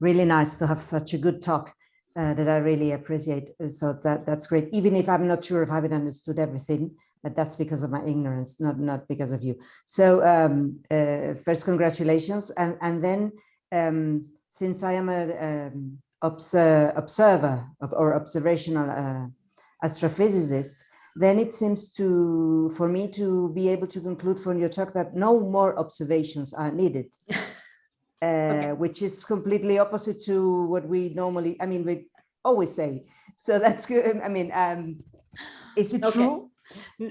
really nice to have such a good talk uh, that I really appreciate. Uh, so that that's great. Even if I'm not sure if I haven't understood everything, but that's because of my ignorance, not not because of you. So um, uh, first, congratulations, and and then um, since I am an um, observer or observational uh, astrophysicist, then it seems to for me to be able to conclude from your talk that no more observations are needed. Uh, okay. which is completely opposite to what we normally, I mean, we always say. So that's good. I mean, um, is it okay. true?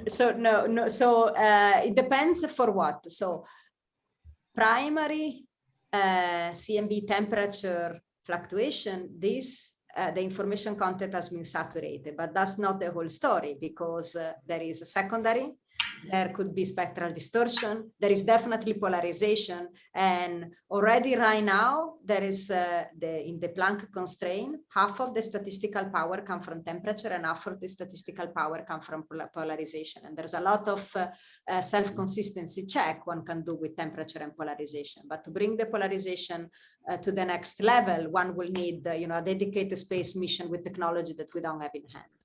So no, no. So uh, it depends for what. So primary uh, CMB temperature fluctuation, this uh, the information content has been saturated, but that's not the whole story because uh, there is a secondary there could be spectral distortion. There is definitely polarization. And already right now, there is uh, the in the Planck constraint, half of the statistical power come from temperature and half of the statistical power come from polarization. And there's a lot of uh, uh, self-consistency check one can do with temperature and polarization. But to bring the polarization uh, to the next level, one will need uh, you know, a dedicated space mission with technology that we don't have in hand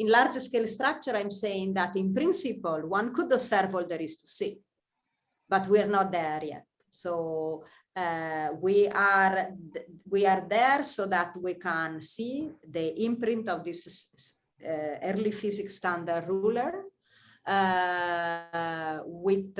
in large scale structure, I'm saying that in principle, one could observe all there is to see, but we're not there yet. So uh, we are we are there so that we can see the imprint of this uh, early physics standard ruler uh, with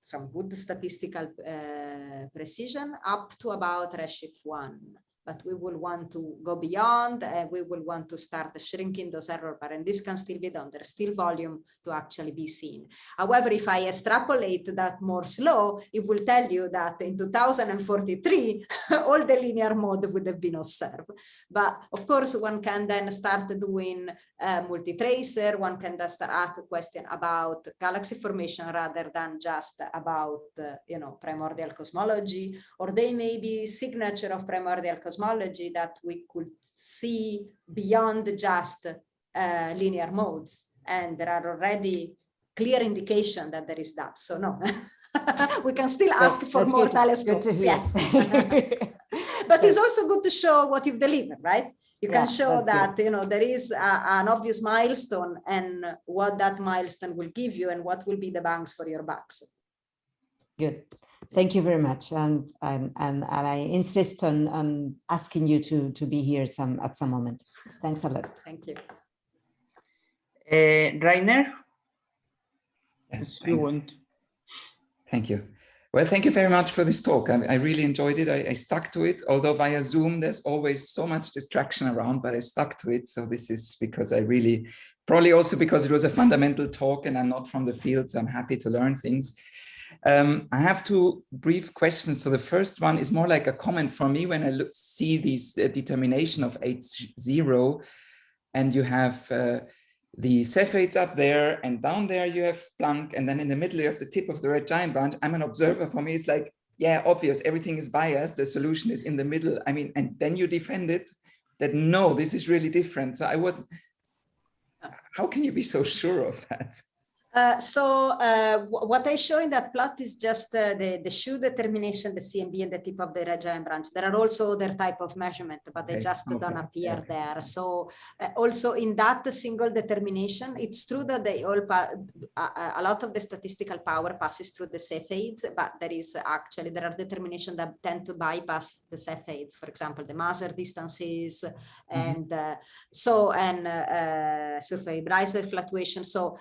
some good statistical uh, precision up to about redshift one but we will want to go beyond and we will want to start shrinking those error bar and this can still be done. There's still volume to actually be seen. However if i extrapolate that more slow it will tell you that in 2043 all the linear mode would have been observed. But of course one can then start doing uh, multi-tracer one can just ask a question about galaxy formation rather than just about uh, you know primordial cosmology or they may be signature of primordial cosmology cosmology that we could see beyond just uh, linear modes. And there are already clear indication that there is that. So no, we can still ask for more good. telescopes. Good yes. but it's also good to show what you've delivered, right? You yeah, can show that good. you know there is a, an obvious milestone and what that milestone will give you and what will be the banks for your bucks. Good. Thank you very much. And, and, and, and I insist on, on asking you to, to be here some at some moment. Thanks a lot. Thank you. Uh, Rainer? Yes, Thank you. Well, thank you very much for this talk. I, I really enjoyed it. I, I, stuck to it, although via Zoom, there's always so much distraction around, but I stuck to it. So this is because I really, probably also because it was a fundamental talk and I'm not from the field, so I'm happy to learn things. Um, I have two brief questions. So the first one is more like a comment for me when I look, see this uh, determination of H0 and you have uh, the Cepheids up there and down there you have Planck and then in the middle you have the tip of the red giant branch. I'm an observer for me. It's like, yeah, obvious, everything is biased. The solution is in the middle. I mean, and then you defend it that no, this is really different. So I was, how can you be so sure of that? Uh, so uh, what I show in that plot is just uh, the, the shoe determination, the CMB and the tip of the red giant branch. There are also other type of measurement, but they just okay, don't appear okay. there. So uh, also in that single determination, it's true that they all a, lot of the statistical power passes through the Cepheids, but there is actually, there are determinations that tend to bypass the Cepheids. For example, the Maser distances and uh, so, and uh, uh, surface brightness fluctuation. So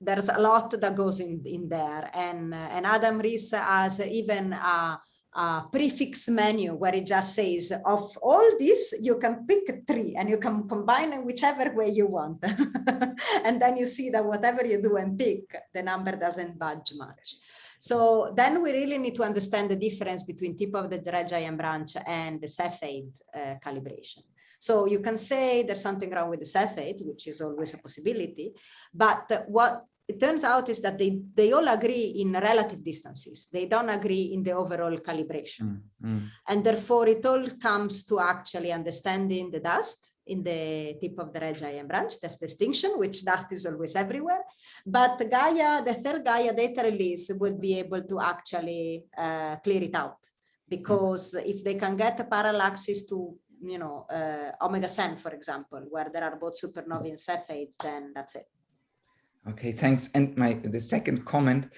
there's a lot that goes in, in there. And, and Adam Riess has even a, a prefix menu where it just says, of all this, you can pick three and you can combine them whichever way you want. and then you see that whatever you do and pick, the number doesn't budge much. So then we really need to understand the difference between tip of the red giant branch and the Cepheid uh, calibration. So you can say there's something wrong with the Cepheid, which is always a possibility, but what it turns out is that they, they all agree in relative distances. They don't agree in the overall calibration. Mm, mm. And therefore it all comes to actually understanding the dust in the tip of the red giant branch, that's distinction, which dust is always everywhere. But Gaia, the third Gaia data release would be able to actually uh, clear it out. Because if they can get a parallaxes to, you know, uh, omega Cen, for example, where there are both supernovae and Cepheids, then that's it. Okay, thanks. And my the second comment,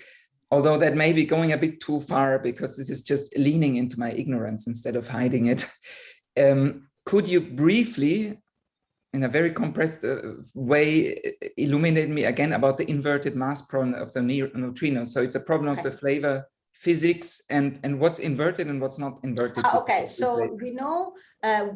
although that may be going a bit too far because this is just leaning into my ignorance instead of hiding it. Um, could you briefly, in a very compressed uh, way, illuminate me again about the inverted mass problem of the neu- neutrino? So it's a problem of the flavor physics and and what's inverted and what's not inverted. Ah, okay, so we know uh,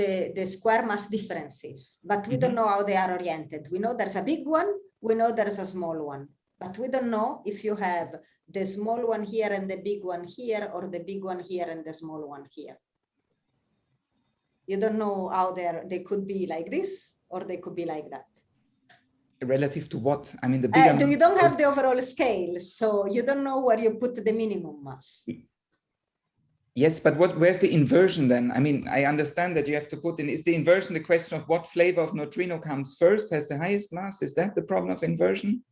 the, the square mass differences, but we don't know how they are oriented. We know there's a big one, we know there's a small one, but we don't know if you have the small one here and the big one here, or the big one here and the small one here. You don't know how they're, they could be like this, or they could be like that. Relative to what? I mean, the Uh, bigger. do- you don't have the overall scale, so you don't know where you put the minimum mass. Yes, but what, where's the inversion then? I mean, I understand that you have to put in, is the inversion the question of what flavor of neutrino comes first, has the highest mass? Is that the problem of inversion?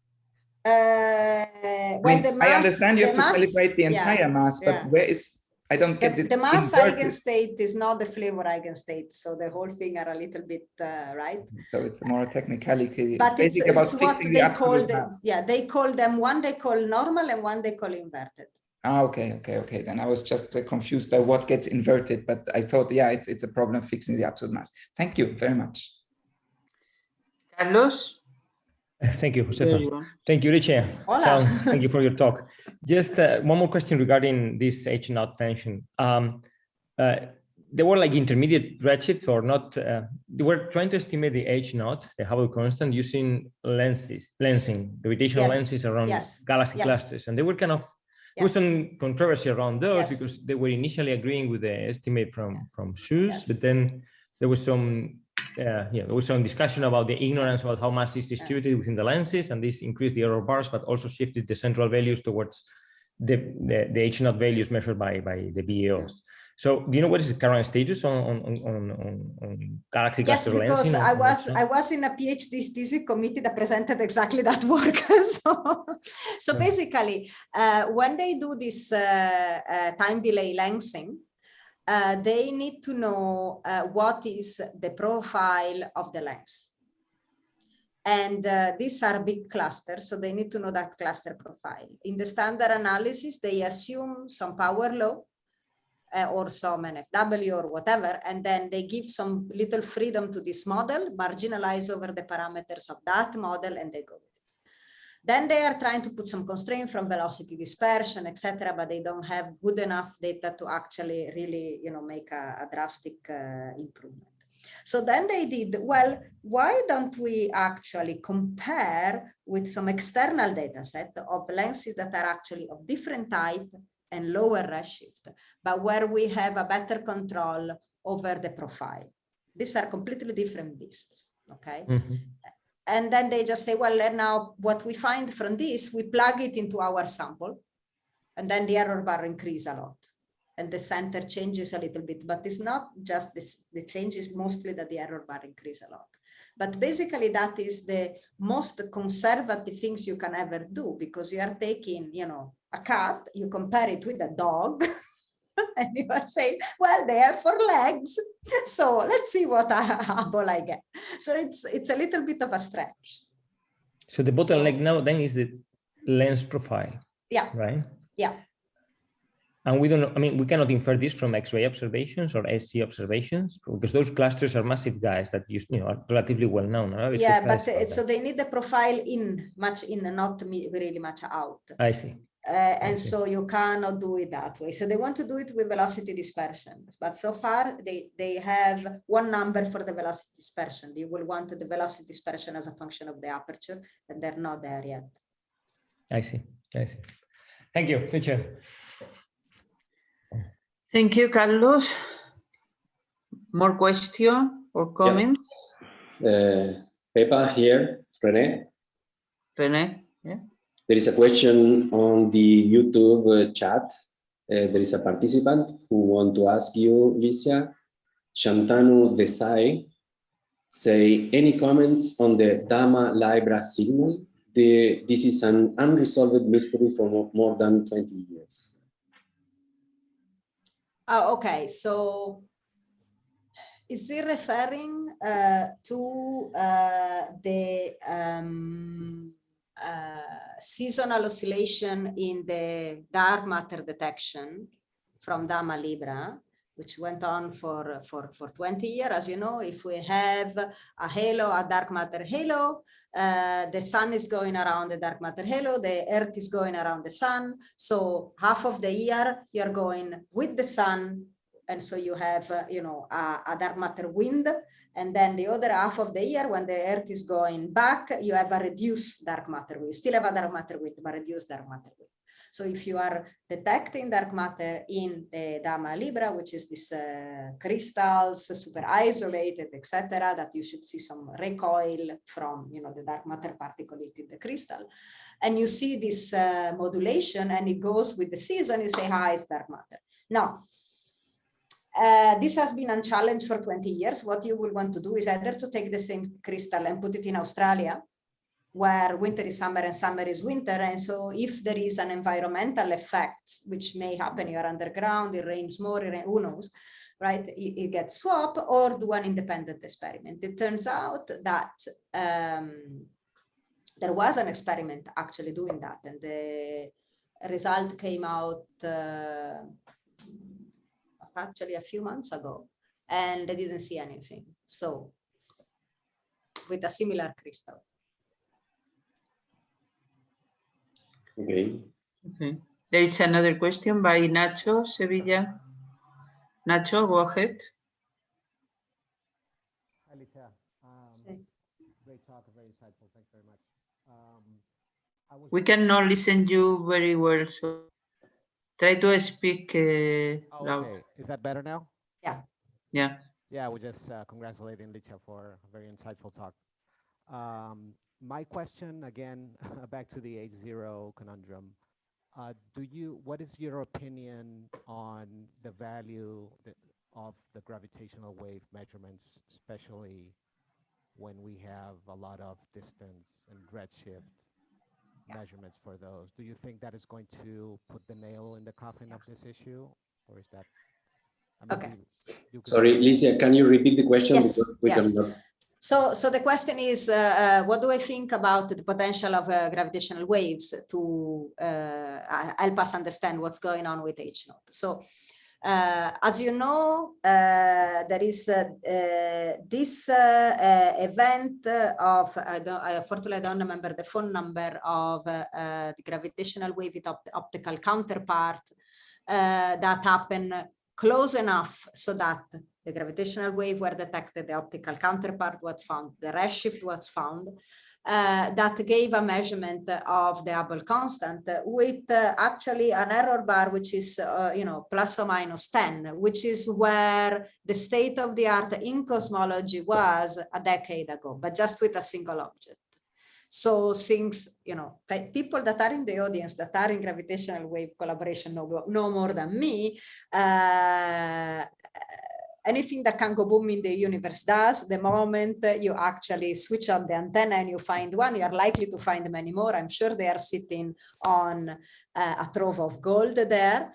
Uh, I, well, mean, the I understand you have to mass- calibrate the yeah. entire mass, but yeah. where is, I don't The, get this. the mass eigenstate is not the flavor eigenstate, so the whole thing are a little bit uh, right. So it's more a technicality. It's But it's, basically about it's what fixing the they call absolute the, mass. yeah they call them one they call normal and one they call inverted. Ah, okay, okay, okay. Then I was just uh, confused by what gets inverted, but I thought, yeah, it's, it's a problem fixing the absolute mass. Thank you very much. Carlos? Thank you, there Josefa. you. Thank you, Richie. Hola. Ciao. Thank you for your talk. Just uh, one more question regarding this H naught tension. Um, uh, they were like intermediate redshift or not. Uh, they were trying to estimate the H naught, the Hubble constant, using lenses, lensing, gravitational Yes. lenses around Yes. galaxy Yes. clusters, and they were kind of there was Yes. some controversy around those Yes. because they were initially agreeing with the estimate from from SH0ES, Yes. but then there was some uh, yeah, there was some discussion about the ignorance about how mass is distributed within the lenses, and this increased the error bars, but also shifted the central values towards the the, the H naught values measured by by the BAOs. So, do you know what is the current status on on on on, on- galaxy Yes, cluster because? I was I was in a PhD thesis committee that presented exactly that work. so, so basically, uh, when they do this uh, uh, time delay lensing, uh, they need to know uh, what is the profile of the lens. And uh, these are big clusters, so they need to know that cluster profile. In the standard analysis, they assume some power law uh, or some NFW or whatever, and then they give some little freedom to this model, marginalize over the parameters of that model, and they go. Then they are trying to put some constraint from velocity dispersion, etc., but they don't have good enough data to actually really, you know, make a, a drastic uh, improvement. So then they did, well, why don't we actually compare with some external data set of lenses that are actually of different type and lower redshift, but where we have a better control over the profile. These are completely different beasts, okay? Mhm. And then they just say, well, now what we find from this, we plug it into our sample, and then the error bar increase a lot. And the center changes a little bit, but it's not just this, the change is mostly that the error bar increase a lot. But basically that is the most conservative things you can ever do because you are taking, you know, a cat, you compare it with a dog and you are saying, well, they have four legs. So let's see what ball I get. So it's, it's a little bit of a stretch. So the bottleneck so, now then is the lens profile. Yeah. Right. Yeah. And we don't, I mean, we cannot infer this from X-ray observations or SZ observations because those clusters are massive guys that you, you know, are relatively well known. Right? Yeah, but so they need the profile in, much in, not really much out. I see. Uh, and okay. so you cannot do it that way. So they want to do it with velocity dispersion, but so far they, they have one number for the velocity dispersion. You will want the velocity dispersion as a function of the aperture, and they're not there yet. I see, I see. Thank you, teacher. Thank you, Carlos. More question or comments? Yeah. Uh, Pepa here, Rene. Rene, yeah. There is a question on the YouTube uh, chat. Uh, there is a participant who want to ask you, Licia, Shantanu Desai, say, any comments on the DAMA/LIBRA signal? The, this is an unresolved mystery for more than 20 years. Oh, okay, so is he referring uh, to uh, the um, seasonal oscillation in the dark matter detection from DAMA/LIBRA, which went on for, for, for 20 years. As you know, if we have a halo, a dark matter halo, uh, the sun is going around the dark matter halo, the earth is going around the sun. So half of the year you're going with the sun and so you have, uh, you know, a, dark matter wind, and then the other half of the year when the Earth is going back, you have a reduced dark matter wind. You still have a dark matter wind, but reduced dark matter wind. So if you are detecting dark matter in the DAMA/LIBRA, which is this uh, crystals, super isolated, etc., that you should see some recoil from, you know, the dark matter particle in the crystal, and you see this uh, modulation, and it goes with the season, you say, "Hi, it's dark matter." Now, uh, this has been unchallenged for 20 years. What you will want to do is either to take the same crystal and put it in Australia, where winter is summer and summer is winter. And so if there is an environmental effect, which may happen, you're underground, it rains more, it rains, who knows, right? It, it, gets swapped or do an independent experiment. It turns out that um, there was an experiment actually doing that. And the result came out uh, actually a few months ago and they didn't see anything. So with a similar crystal. Okay. Okay. There is another question by Nacho Sevilla. Nacho, go ahead. Alicia, um, great talk, very insightful. Thanks very much. Um, we cannot listen you very well, so Try to speak uh, oh, loud. Is that better now? Yeah. Yeah. Yeah, we're just uh, congratulating Licia for a very insightful talk. Um, my question again, back to the H0 conundrum. Uh, do you, what is your opinion on the value of the gravitational wave measurements, especially when we have a lot of distance and redshift yeah. measurements for those. Do you think that is going to put the nail in the coffin of this issue, or is that? I mean, okay. You, you Sorry, Licia, can you repeat the question? Yes. yes. So, so the question is, uh, uh, what do I think about the potential of uh, gravitational waves to uh, help us understand what's going on with H naught? So, uh, as you know, uh, there is uh, uh this uh, uh, event of, I don't, I don't remember the phone number of the gravitational wave with opt optical counterpart that happened close enough so that the gravitational wave were detected, the optical counterpart was found, the redshift was found, uh, that gave a measurement of the Hubble constant with uh, actually an error bar which is uh, you know plus or minus 10 which is where the state of the art in cosmology was a decade ago but just with a single object. So things you know people that are in the audience that are in gravitational wave collaboration know, know more than me uh, anything that can go boom in the universe does. The moment you actually switch on the antenna and you find one, you're likely to find many more. I'm sure they are sitting on uh, a trove of gold there.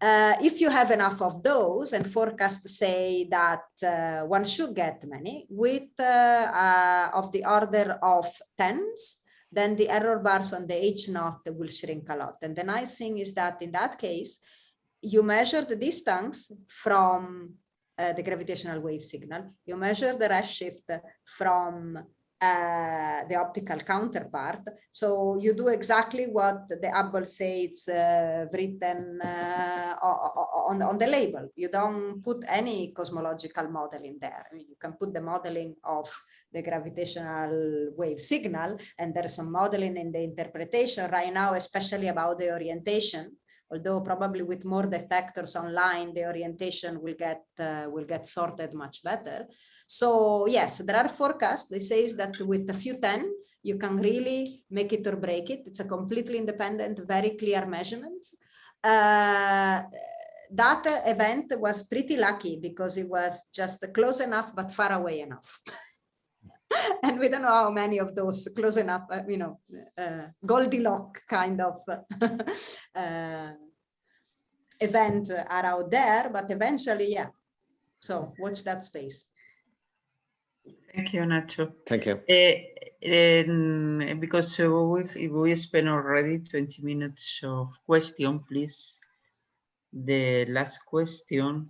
Uh, if you have enough of those and forecasts say that uh, one should get many with uh, uh of the order of tens, then the error bars on the H naught will shrink a lot. And the nice thing is that in that case, you measure the distance from uh, the gravitational wave signal, you measure the redshift from uh, the optical counterpart. So you do exactly what the Hubble says uh, written uh, on, on the label. You don't put any cosmological model in there. I mean, you can put the modeling of the gravitational wave signal, and there's some modeling in the interpretation right now, especially about the orientation although probably with more detectors online, the orientation will get uh, will get sorted much better. So yes, there are forecasts. They say that with a few 10, you can really make it or break it. It's a completely independent, very clear measurement. Uh, that event was pretty lucky because it was just close enough, but far away enough. and we don't know how many of those close enough, uh, you know, uh, Goldilocks kind of uh, event are out there, but eventually, yeah. So watch that space. Thank you, Nacho. Thank you. Uh, um, because uh, we, we spent already 20 minutes of question, please. The last question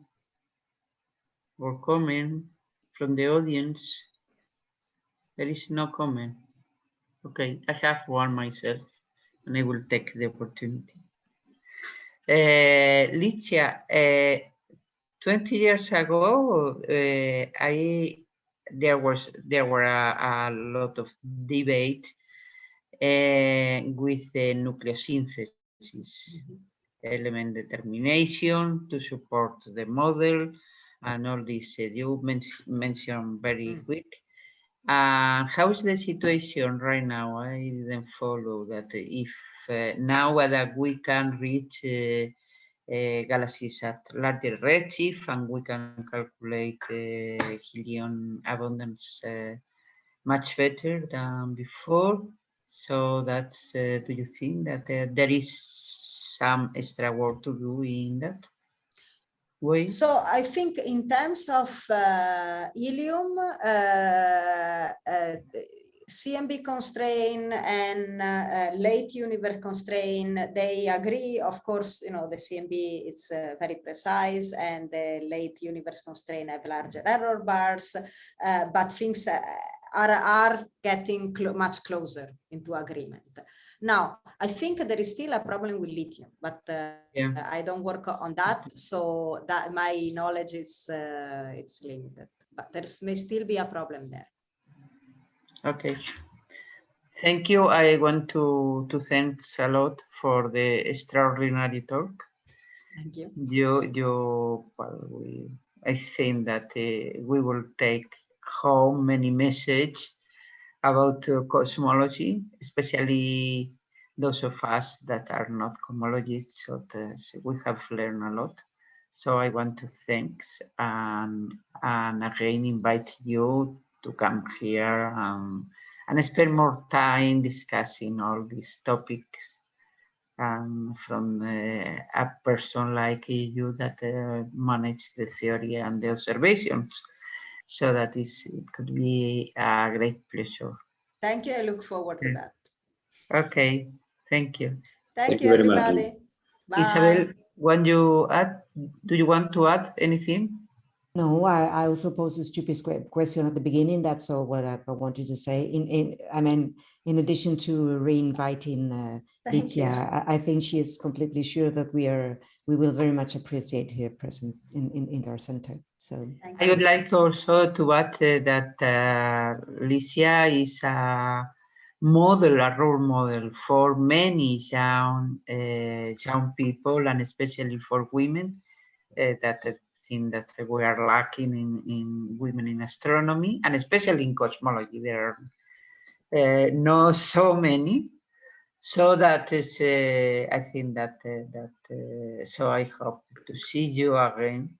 or comment from the audience there is no comment. Okay, I have one myself and I will take the opportunity. Uh, Licia, uh, 20 years ago, uh, I there was there were a, a lot of debate uh, with the nucleosynthesis mm -hmm. element determination to support the model and all this uh, you men mentioned very mm -hmm. quick uh, how is the situation right now? I didn't follow that. If uh, now that we can reach uh, uh, galaxies at larger redshift and we can calculate uh, helium abundance much better than before. So that's, do you think that there is some extra work to do in that? So I think in terms of uh, helium, uh, uh, CMB constraint and uh, uh, late universe constraint, they agree. Of course, you know, the CMB is uh, very precise and the late universe constraint have larger error bars, but things are, are getting cl much closer into agreement. Now, I think there is still a problem with lithium, but uh, yeah. I don't work on that, so that my knowledge is uh, it's limited. But there may still be a problem there. Okay. Thank you. I want to to thanks a lot for the extraordinary talk. Thank you. You you well, we I think that uh, we will take home many message about uh, cosmology, especially those of us that are not cosmologists. So, we have learned a lot. So I want to thank and, and again invite you to come here um, and spend more time discussing all these topics um, from uh, a person like you that uh, manage the theory and the observations so that is it could be a great pleasure. Thank you. I look forward to that. Okay. Thank you. Thank, Thank you, everybody. Bye. Isabel, want you add? Do you want to add anything? No, I, I also posed a stupid question at the beginning. That's all what I, I wanted to say. In, in, I mean, in addition to re-inviting uh, Licia, I, I, think she is completely sure that we are we will very much appreciate her presence in, in, in our center. So I would like also to add uh, that uh, Licia is a model, a role model for many young uh, young people and especially for women uh, that that we are lacking in, in women in astronomy and especially in cosmology. There are eh, uh, not so many. So that is, uh, I think that, eh, that so I hope to see you again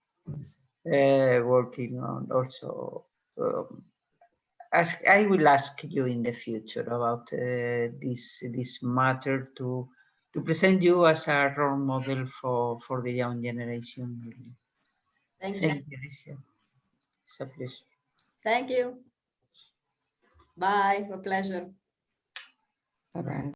working on also um, as I will ask you in the future about uh, this this matter to to present you as a role model for for the young generation. Thank, Thank you. you. It's a pleasure. Thank you. Bye. A pleasure. Bye-bye.